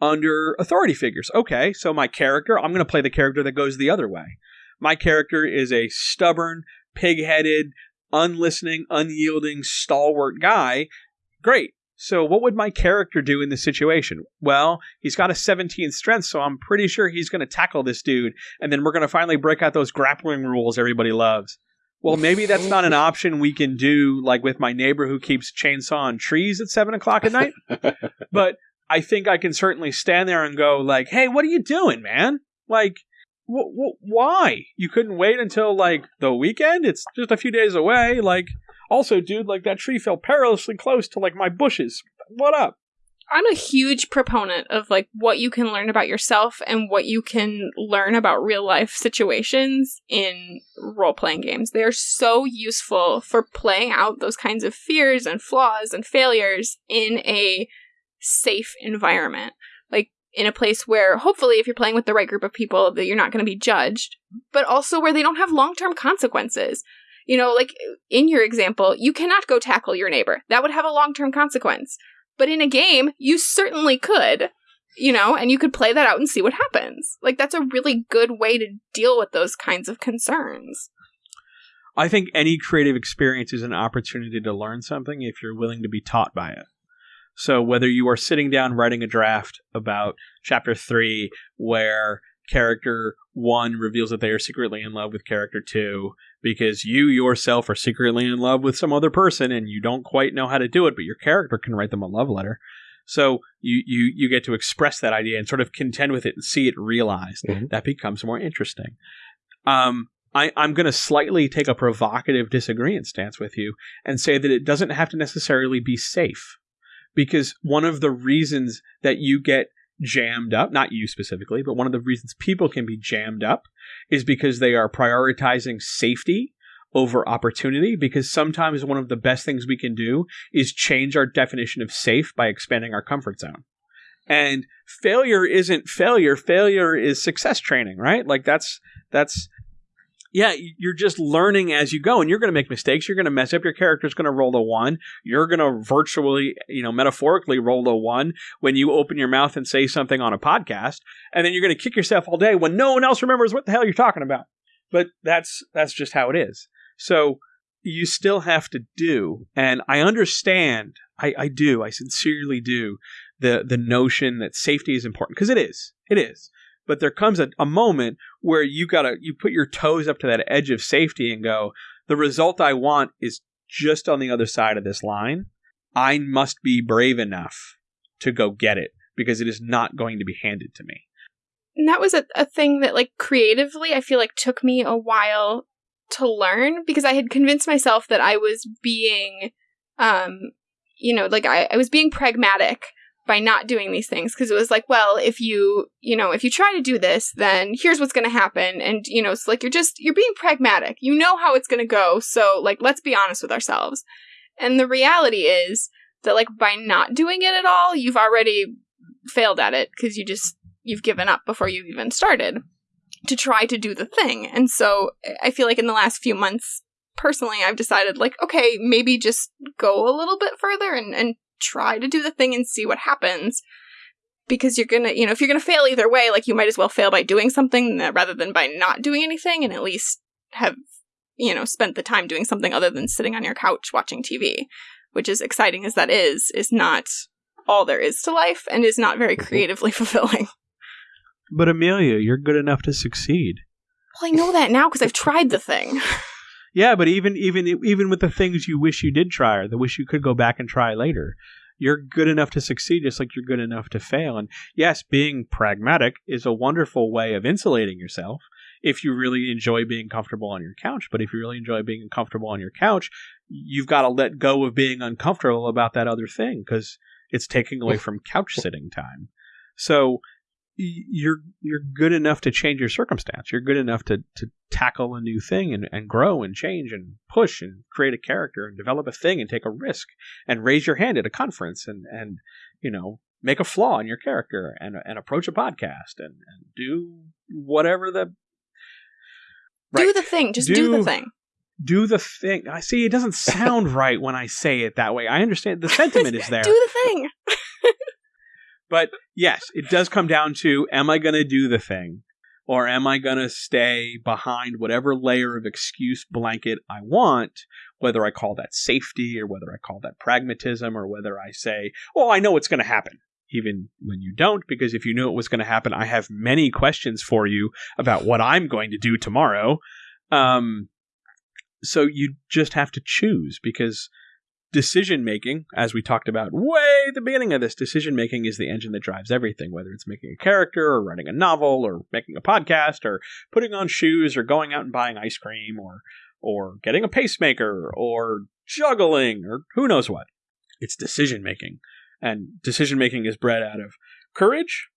under authority figures. Okay, so my character, I'm going to play the character that goes the other way. My character is a stubborn, pig-headed, unlistening, unyielding, stalwart guy. Great. So what would my character do in this situation? Well, he's got a 17 strength, so I'm pretty sure he's going to tackle this dude, and then we're going to finally break out those grappling rules everybody loves. Well, maybe that's not an option we can do, like with my neighbor who keeps chainsawing trees at seven o'clock at night. [LAUGHS] but I think I can certainly stand there and go, like, "Hey, what are you doing, man? Like, wh- wh- why? You couldn't wait until like the weekend? It's just a few days away. Like, also, dude, like that tree fell perilously close to like my bushes. What up? I'm a huge proponent of like what you can learn about yourself and what you can learn about real life situations in role playing games. They're so useful for playing out those kinds of fears and flaws and failures in a safe environment. Like in a place where hopefully if you're playing with the right group of people that you're not going to be judged, but also where they don't have long-term consequences. You know, like in your example, you cannot go tackle your neighbor. That would have a long term consequence. But in a game, you certainly could, you know, and you could play that out and see what happens. Like, that's a really good way to deal with those kinds of concerns. I think any creative experience is an opportunity to learn something if you're willing to be taught by it. So whether you are sitting down writing a draft about chapter 3 where character 1 reveals that they are secretly in love with character 2 because you yourself are secretly in love with some other person and you don't quite know how to do it but your character can write them a love letter. So you you you get to express that idea and sort of contend with it and see it realized. Mhm. That becomes more interesting. Um I, I'm going to slightly take a provocative disagreement stance with you and say that it doesn't have to necessarily be safe because one of the reasons that you get jammed up, not you specifically, but one of the reasons people can be jammed up is because they are prioritizing safety over opportunity. Because sometimes one of the best things we can do is change our definition of safe by expanding our comfort zone. And failure isn't failure. Failure is success training, right? Like that's, that's, yeah, you're just learning as you go, and you're going to make mistakes. You're going to mess up. Your character's going to roll a one. You're going to virtually, you know, metaphorically roll a one when you open your mouth and say something on a podcast, and then you're going to kick yourself all day when no one else remembers what the hell you're talking about. But that's that's just how it is. So you still have to do, and I understand. I, I do. I sincerely do the the notion that safety is important because it is. It is but there comes a, a moment where you gotta you put your toes up to that edge of safety and go the result i want is just on the other side of this line. I must be brave enough to go get it because it is not going to be handed to me. And that was a, a thing that, like, creatively, I feel like took me a while to learn because I had convinced myself that I was being, um, you know, like I, I was being pragmatic by not doing these things because it was like, well, if you, you know, if you try to do this, then here's what's going to happen. And, you know, it's like you're just, you're being pragmatic. You know how it's going to go. So, like, let's be honest with ourselves. And the reality is that, like, by not doing it at all, you've already failed at it because you just, you've given up before you even started to try to do the thing. And so I feel like in the last few months, personally, I've decided, like, okay, maybe just go a little bit further and, and try to do the thing and see what happens. Because you're gonna, you know, if you're gonna fail either way, like, you might as well fail by doing something rather than by not doing anything and at least have, you know, spent the time doing something other than sitting on your couch watching TV, which is exciting as that is, is not all there is to life and is not very creatively [LAUGHS] fulfilling. but amelia you're good enough to succeed Well, I know that now because I've tried the thing. [LAUGHS] Yeah, but even even even with the things you wish you did try or the wish you could go back and try later, you're good enough to succeed just like you're good enough to fail. And yes, being pragmatic is a wonderful way of insulating yourself if you really enjoy being comfortable on your couch. But if you really enjoy being comfortable on your couch, you've got to let go of being uncomfortable about that other thing because it's taking away from couch sitting time. So you're you're good enough to change your circumstance. You're good enough to to tackle a new thing and, and grow and change and push and create a character and develop a thing and take a risk and raise your hand at a conference and and you know make a flaw in your character and and approach a podcast and, and do whatever the Do the thing. Just do, Do- the thing. do the thing. I see. It doesn't [LAUGHS] sound right when I say it that way. I understand the sentiment is [LAUGHS] there. Do the thing. [LAUGHS] But yes, it does come down to am I going to do the thing or am I going to stay behind whatever layer of excuse blanket I want, whether I call that safety or whether I call that pragmatism or whether I say, oh, I know it's going to happen. Even when you don't, because if you knew it was going to happen, I have many questions for you about what I'm going to do tomorrow. Um, so you just have to choose because decision making, as we talked about way the beginning of this, decision making is the engine that drives everything, whether it's making a character or writing a novel or making a podcast or putting on shoes or going out and buying ice cream or or getting a pacemaker or juggling or who knows what. It's decision making. And decision making is bred out of courage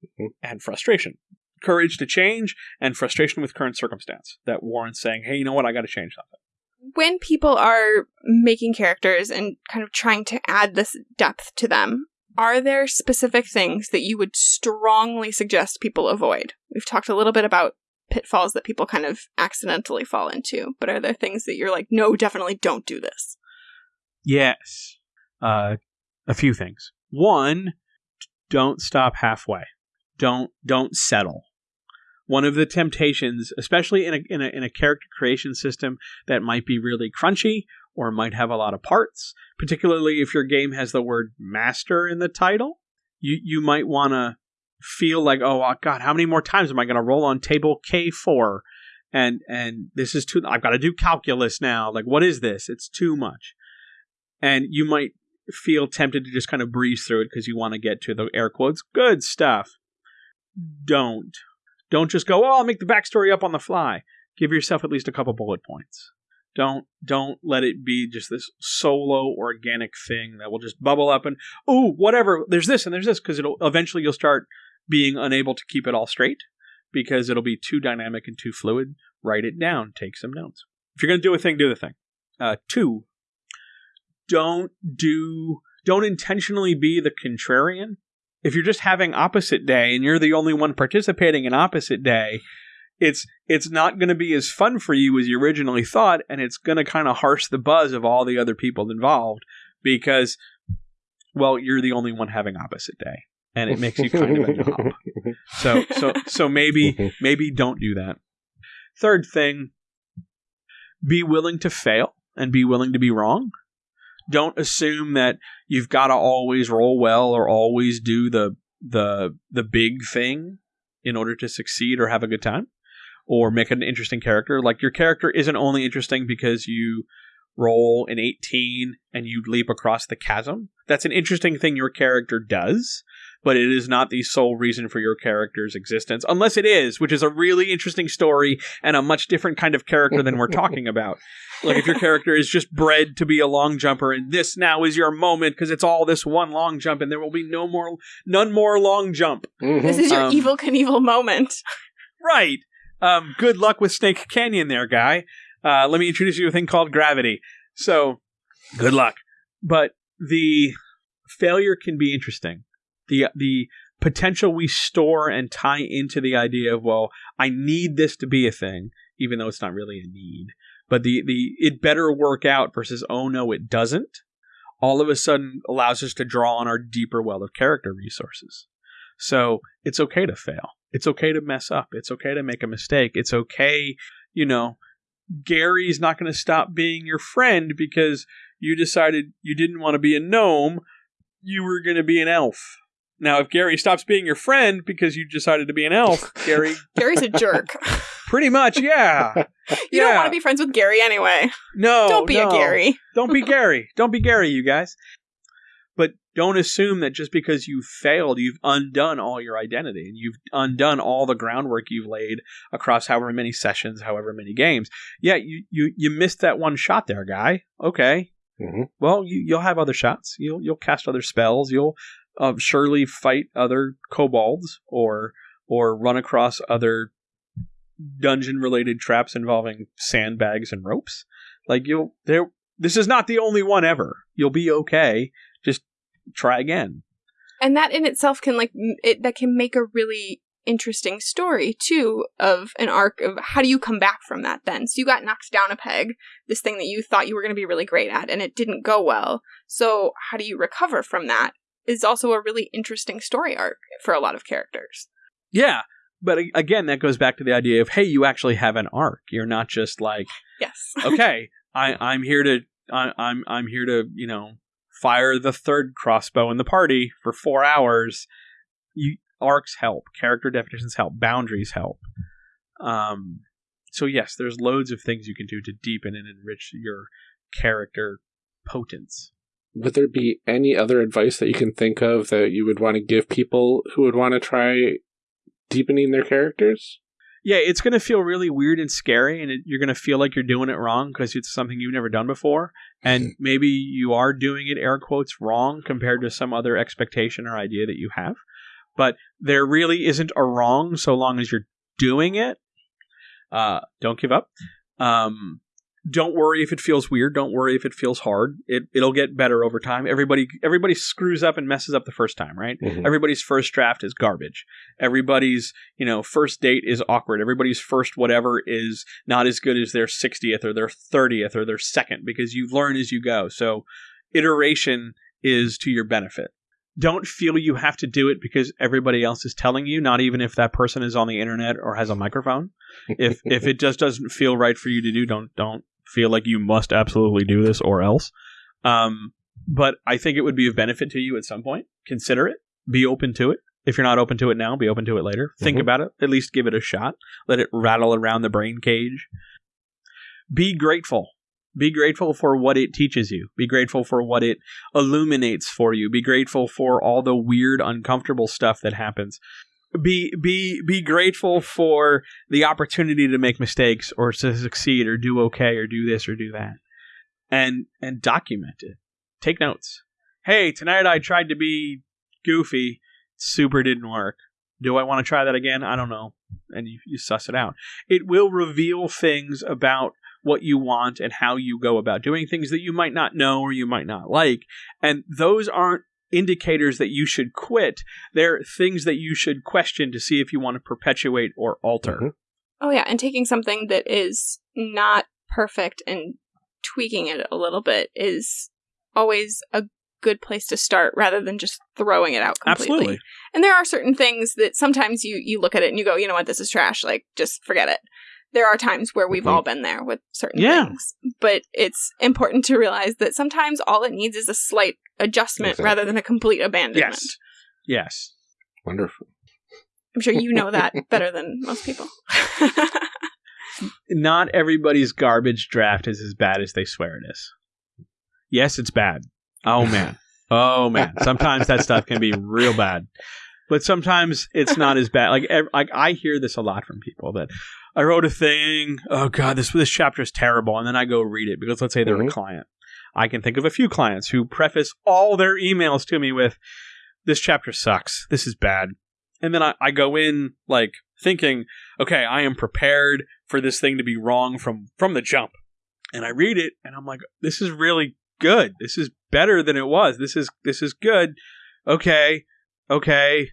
and frustration. Courage to change and frustration with current circumstance that warrants saying, hey, you know what, I got to change something. When people are making characters and kind of trying to add this depth to them, are there specific things that you would strongly suggest people avoid? We've talked a little bit about pitfalls that people kind of accidentally fall into, but are there things that you're like, no, definitely don't do this? Yes. Uh, a few things. One, don't stop halfway. Don't don't settle. One of the temptations, especially in a, in a in a character creation system that might be really crunchy or might have a lot of parts, particularly if your game has the word master in the title, you you might want to feel like, oh uh, God, how many more times am I going to roll on table K four? And and this is too. I've got to do calculus now. Like, what is this? It's too much. And you might feel tempted to just kind of breeze through it because you want to get to the air quotes good stuff. Don't. Don't just go, oh, I'll make the backstory up on the fly. Give yourself at least a couple bullet points. Don't don't let it be just this solo organic thing that will just bubble up and oh whatever there's this and there's this because it'll eventually you'll start being unable to keep it all straight because it'll be too dynamic and too fluid. Write it down. Take some notes. If you're gonna do a thing, do the thing. Uh, two, don't do don't intentionally be the contrarian. If you're just having opposite day and you're the only one participating in opposite day, it's it's not going to be as fun for you as you originally thought and it's going to kind of harsh the buzz of all the other people involved because well, you're the only one having opposite day and it makes you kind of a knob. So so so maybe maybe don't do that. Third thing, be willing to fail and be willing to be wrong don't assume that you've got to always roll well or always do the the the big thing in order to succeed or have a good time or make an interesting character. Like your character isn't only interesting because you roll an 18 and you leap across the chasm. That's an interesting thing your character does, but it is not the sole reason for your character's existence, unless it is, which is a really interesting story and a much different kind of character than we're talking about. Like if your character is just bred to be a long jumper and this now is your moment because it's all this one long jump and there will be no more none more long jump. Mm-hmm. This is your um, Evel Knievel moment. right. Um, good luck with Snake Canyon there, guy. Uh, let me introduce you to a thing called gravity. So, good luck. But the failure can be interesting. The the potential we store and tie into the idea of well, I need this to be a thing, even though it's not really a need. But the the it better work out versus oh no it doesn't all of a sudden allows us to draw on our deeper well of character resources. So it's okay to fail. It's okay to mess up. It's okay to make a mistake. It's okay you know gary's not going to stop being your friend because you decided you didn't want to be a gnome. You were going to be an elf now, if Gary stops being your friend because you decided to be an elf, [LAUGHS] Gary Gary's a jerk. [LAUGHS] Pretty much, yeah. [LAUGHS] you yeah. don't want to be friends with Gary anyway. No, don't be no. a Gary. don't be Gary. Don't be Gary, you guys. But don't assume that just because you've failed, you've undone all your identity and you've undone all the groundwork you've laid across however many sessions, however many games. Yeah, you you you missed that one shot there, guy. Okay. Mm-hmm. Well, you, you'll have other shots. You'll you'll cast other spells. You'll uh, surely fight other kobolds or or run across other dungeon related traps involving sandbags and ropes. Like you'll there this is not the only one ever. You'll be okay. Just try again. And that in itself can like it that can make a really interesting story too of an arc of how do you come back from that then so you got knocked down a peg this thing that you thought you were going to be really great at and it didn't go well so how do you recover from that is also a really interesting story arc for a lot of characters. Yeah, but again, that goes back to the idea of hey, you actually have an arc. You're not just like yes, [LAUGHS] okay, I, I'm here to I, I'm I'm here to you know fire the third crossbow in the party for four hours. You arcs help, character definitions help, boundaries help. Um, so yes, there's loads of things you can do to deepen and enrich your character potence would there be any other advice that you can think of that you would want to give people who would want to try deepening their characters? Yeah, it's going to feel really weird and scary, and it, you're going to feel like you're doing it wrong because it's something you've never done before. And maybe you are doing it, air quotes, wrong compared to some other expectation or idea that you have. But there really isn't a wrong so long as you're doing it. Uh, don't give up. Um, don't worry if it feels weird. Don't worry if it feels hard. It it'll get better over time. Everybody everybody screws up and messes up the first time, right? Mhm. Everybody's first draft is garbage. Everybody's, you know, first date is awkward. Everybody's first whatever is not as good as their 60th or their 30th or their second because you learn as you go. So iteration is to your benefit. Don't feel you have to do it because everybody else is telling you, not even if that person is on the internet or has a microphone. If if [LAUGHS] it just doesn't feel right for you to do, don't don't feel like you must absolutely do this or else. Um, but I think it would be of benefit to you at some point. Consider it. Be open to it. If you're not open to it now, be open to it later. Think Mhm. about it. At least give it a shot. Let it rattle around the brain cage. Be grateful. Be grateful for what it teaches you. Be grateful for what it illuminates for you. Be grateful for all the weird, uncomfortable stuff that happens. Be be be grateful for the opportunity to make mistakes or to succeed or do okay or do this or do that. And and document it. Take notes. Hey, tonight I tried to be goofy. Super didn't work. Do I want to try that again? I don't know. And you, you suss it out. It will reveal things about what you want and how you go about doing things that you might not know or you might not like. And those aren't indicators that you should quit. They're things that you should question to see if you want to perpetuate or alter. Mhm. Oh yeah, and taking something that is not perfect and tweaking it a little bit is always a good place to start rather than just throwing it out completely. Absolutely. And there are certain things that sometimes you you look at it and you go, you know what, this is trash. Like just forget it. There are times where we've Mhm. all been there with certain Yeah. things, but it's important to realize that sometimes all it needs is a slight adjustment Exactly. rather than a complete abandonment. Yes. Yes. Wonderful. I'm sure you know that [LAUGHS] better than most people. [LAUGHS] Not everybody's garbage draft is as bad as they swear it is. Yes, it's bad. Oh man. [LAUGHS] Oh man. Sometimes that stuff can be real bad. But sometimes it's not as bad. Like ev- like I hear this a lot from people that I wrote a thing, oh god, this this chapter is terrible and then I go read it because let's say they're a Mhm. client. I can think of a few clients who preface all their emails to me with this chapter sucks. This is bad. And then I, I go in like thinking, okay, I am prepared for this thing to be wrong from from the jump. And I read it and I'm like, this is really good. This is better than it was. This is this is good. Okay. Okay.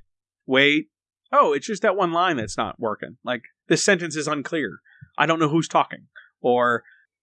Wait. Oh, it's just that one line that's not working. Like this sentence is unclear. I don't know who's talking. Or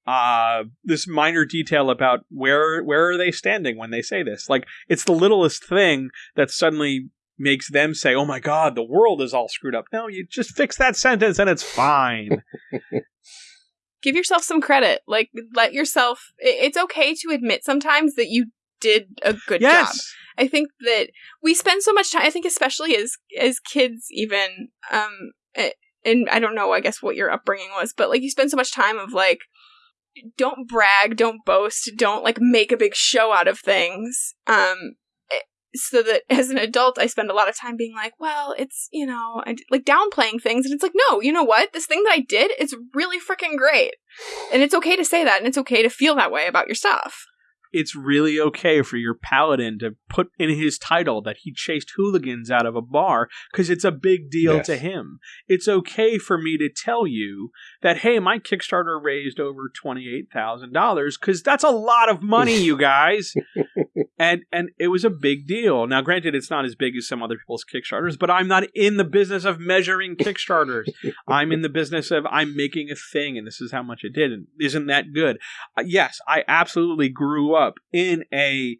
uh this minor detail about where where are they standing when they say this. Like it's the littlest thing that suddenly makes them say, "Oh my god, the world is all screwed up." No, you just fix that sentence and it's fine. [LAUGHS] give yourself some credit. Like, let yourself. It's okay to admit sometimes that you did a good job. I think that we spend so much time. I think especially as as kids, even. Um, eh, and I don't know. I guess what your upbringing was, but like you spend so much time of like, don't brag, don't boast, don't like make a big show out of things. Um. So that as an adult, I spend a lot of time being like, well, it's, you know, and like downplaying things. And it's like, no, you know what? This thing that I did is really freaking great. And it's okay to say that. And it's okay to feel that way about your stuff. it's really okay for your paladin to put in his title that he chased hooligans out of a bar because it's a big deal Yes. to him. It's okay for me to tell you that, hey, my Kickstarter raised over $28,000 because that's a lot of money, you [LAUGHS] guys. [LAUGHS] and and it was a big deal. Now, granted, it's not as big as some other people's Kickstarters, but I'm not in the business of measuring Kickstarters. [LAUGHS] I'm in the business of I'm making a thing, and this is how much it did. And isn't that good? Uh, yes, I absolutely grew up in a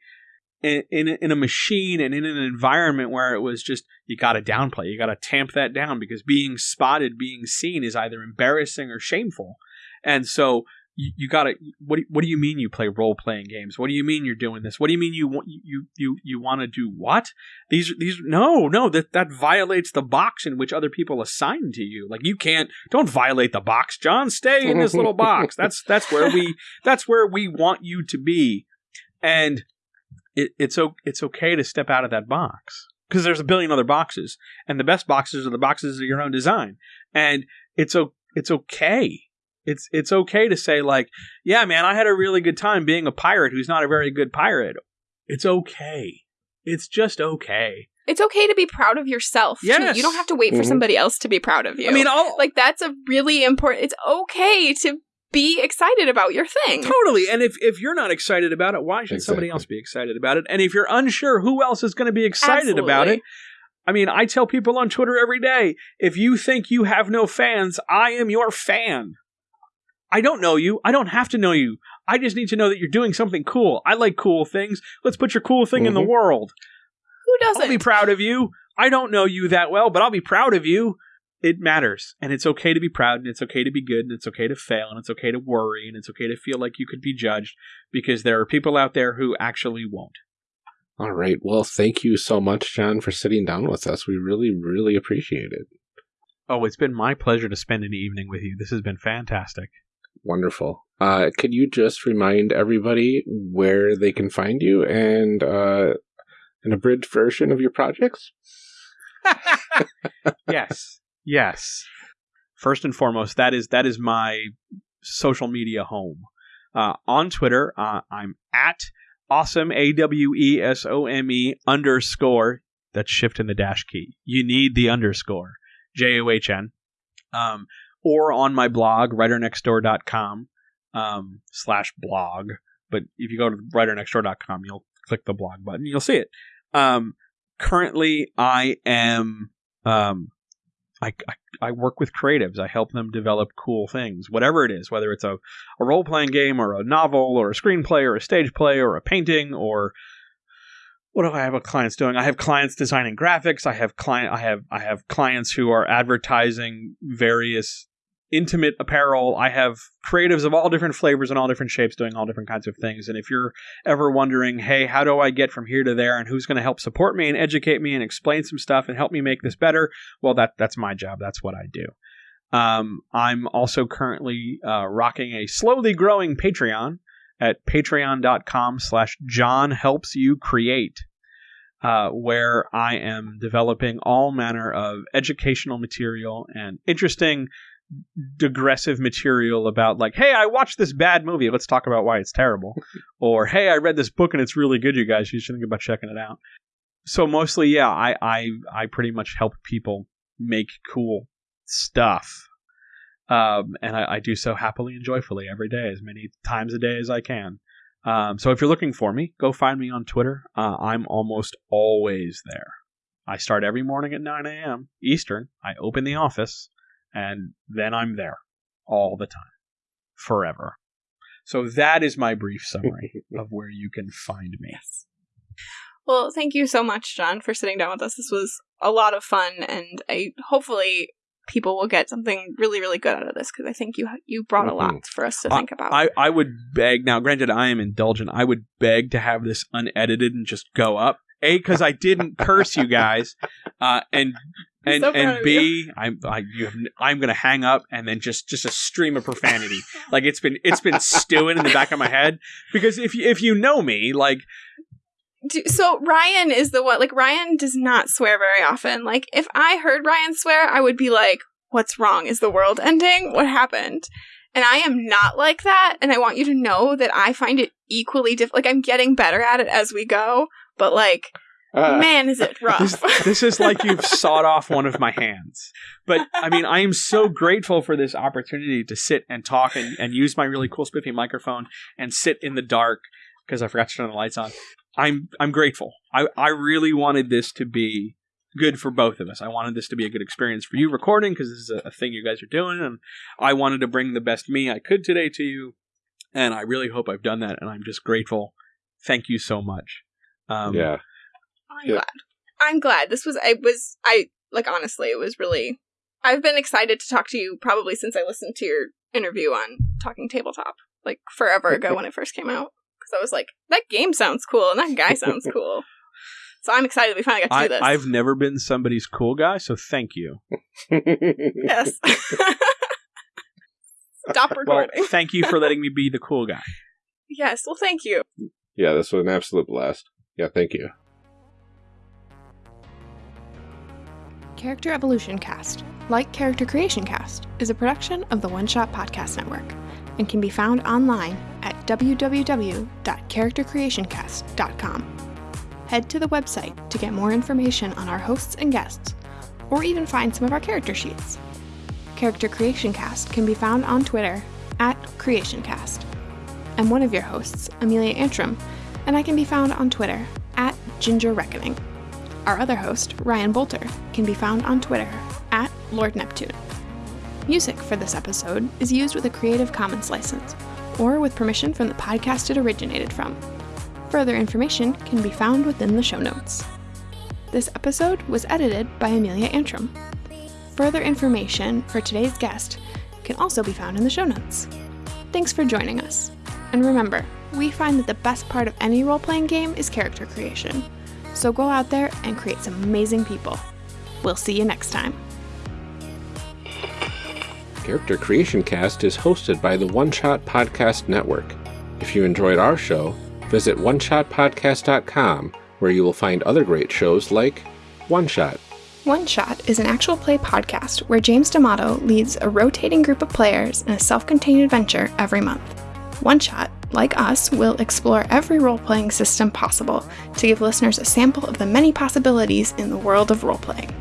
in in a, in a machine and in an environment where it was just you got to downplay, you got to tamp that down because being spotted, being seen is either embarrassing or shameful, and so. You, you gotta. What do, what do you mean you play role playing games? What do you mean you're doing this? What do you mean you want you you you want to do what? These are these no no that that violates the box in which other people assign to you. Like you can't don't violate the box, John. Stay in this little box. [LAUGHS] That's that's where we that's where we want you to be, and it, it's o- it's okay to step out of that box because there's a billion other boxes, and the best boxes are the boxes of your own design, and it's o- it's okay. It's it's okay to say like, yeah, man, I had a really good time being a pirate who's not a very good pirate. It's okay. It's just okay. It's okay to be proud of yourself. too. You don't have to wait for Mhm. somebody else to be proud of you. I mean, all like that's a really important it's okay to be excited about your thing. Totally. And if, if you're not excited about it, why should somebody else be excited about it? And if you're unsure who else is going to be excited about it, I mean, I tell people on Twitter every day if you think you have no fans, I am your fan. I don't know you. I don't have to know you. I just need to know that you're doing something cool. I like cool things. Let's put your cool thing in the Mhm. world. Who doesn't? I'll be proud of you. I don't know you that well, but I'll be proud of you. It matters. And it's okay to be proud, and it's okay to be good, and it's okay to fail, and it's okay to worry, and it's okay to feel like you could be judged because there are people out there who actually won't. All right. Well, thank you so much, John, for sitting down with us. We really, really appreciate it. Oh, it's been my pleasure to spend an evening with you. This has been fantastic. Wonderful. Uh, could you just remind everybody where they can find you and uh, an abridged version of your projects? [LAUGHS] yes. Yes. First and foremost, that is that is my social media home. Uh, on Twitter, uh, I'm at awesome a w e s o m e underscore. That's shift in the dash key. You need the underscore j o h n. Um, or on my blog writernextdoor.com um, slash blog. But if you go to writernextdoor.com, you'll click the blog button. You'll see it. Um, currently, I am um, I, I, I work with creatives. I help them develop cool things, whatever it is, whether it's a, a role playing game or a novel or a screenplay or a stage play or a painting or what do I have clients doing? I have clients designing graphics. I have client I have I have clients who are advertising various intimate apparel. I have creatives of all different flavors and all different shapes doing all different kinds of things. And if you're ever wondering, hey, how do I get from here to there and who's going to help support me and educate me and explain some stuff and help me make this better, well that that's my job. That's what I do. Um, I'm also currently uh, rocking a slowly growing Patreon at patreon.com slash John helps you create, uh, where I am developing all manner of educational material and interesting digressive material about like hey i watched this bad movie let's talk about why it's terrible. [LAUGHS] Or hey i read this book and it's really good you guys you should think about checking it out. So mostly yeah i i i pretty much help people make cool stuff. Um, and I, I do so happily and joyfully every day as many times a day as i can. Um, so if you're looking for me go find me on twitter. Uh, i'm almost always there. I start every morning at 9 a.m eastern. I open the office and then i'm there all the time forever. So that is my brief summary [LAUGHS] of where you can find me. Well, thank you so much, John, for sitting down with us. This was a lot of fun, and I hopefully people will get something really, really good out of this because I think you you brought a lot for us to think about. I, I would beg now granted i am indulgent i would beg to have this unedited and just go up. A because i didn't curse you guys uh, and and so and b i'm I, you have, i'm gonna hang up and then just just a stream of profanity [LAUGHS] like it's been it's been stewing in the back of my head because if you if you know me like Do- so Ryan is the one. Like Ryan does not swear very often. Like if I heard Ryan swear, I would be like, "What's wrong? Is the world ending? What happened?" And I am not like that. And I want you to know that I find it equally diff. Like I'm getting better at it as we go. But like, Uh, man, is it [LAUGHS] rough? this, this is like you've [LAUGHS] sawed off one of my hands. But I mean, I am so grateful for this opportunity to sit and talk and, and use my really cool spiffy microphone and sit in the dark because I forgot to turn the lights on. I'm I'm grateful. I, I really wanted this to be good for both of us. I wanted this to be a good experience for you recording because this is a, a thing you guys are doing, and I wanted to bring the best me I could today to you. And I really hope I've done that, and I'm just grateful. Thank you so much. Um, yeah. I'm Yeah. glad. I'm glad. This was I was I like honestly, it was really I've been excited to talk to you probably since I listened to your interview on Talking Tabletop, like forever ago when it first came out. Because I was like, that game sounds cool and that guy sounds [LAUGHS] cool. So I'm excited we finally got to do this. I, I've never been somebody's cool guy, so thank you. yes. [LAUGHS] [LAUGHS] Stop Well, recording. thank you for letting me be the cool guy. yes. Well, thank you. yeah, this was an absolute blast. Yeah, thank you. Character Evolution Cast, like Character Creation Cast, is a production of the One Shot Podcast Network and can be found online at www.charactercreationcast.com. Head to the website to get more information on our hosts and guests, or even find some of our character sheets. Character Creation Cast can be found on Twitter at CreationCast. I'm one of your hosts, Amelia Antrim, and I can be found on Twitter at Ginger Reckoning. Our other host, Ryan Boelter, can be found on Twitter at Lord Neptune. Music for this episode is used with a Creative Commons license, or with permission from the podcast it originated from. Further information can be found within the show notes. This episode was edited by Amelia Antrim. Further information for today's guest can also be found in the show notes. Thanks for joining us. And remember, we find that the best part of any role playing game is character creation. So go out there and create some amazing people. We'll see you next time. Character Creation Cast is hosted by the One Shot Podcast Network. If you enjoyed our show, visit oneshotpodcast.com where you will find other great shows like One Shot. One Shot is an actual play podcast where James D'Amato leads a rotating group of players in a self contained adventure every month. One Shot, like us, will explore every role playing system possible to give listeners a sample of the many possibilities in the world of role playing.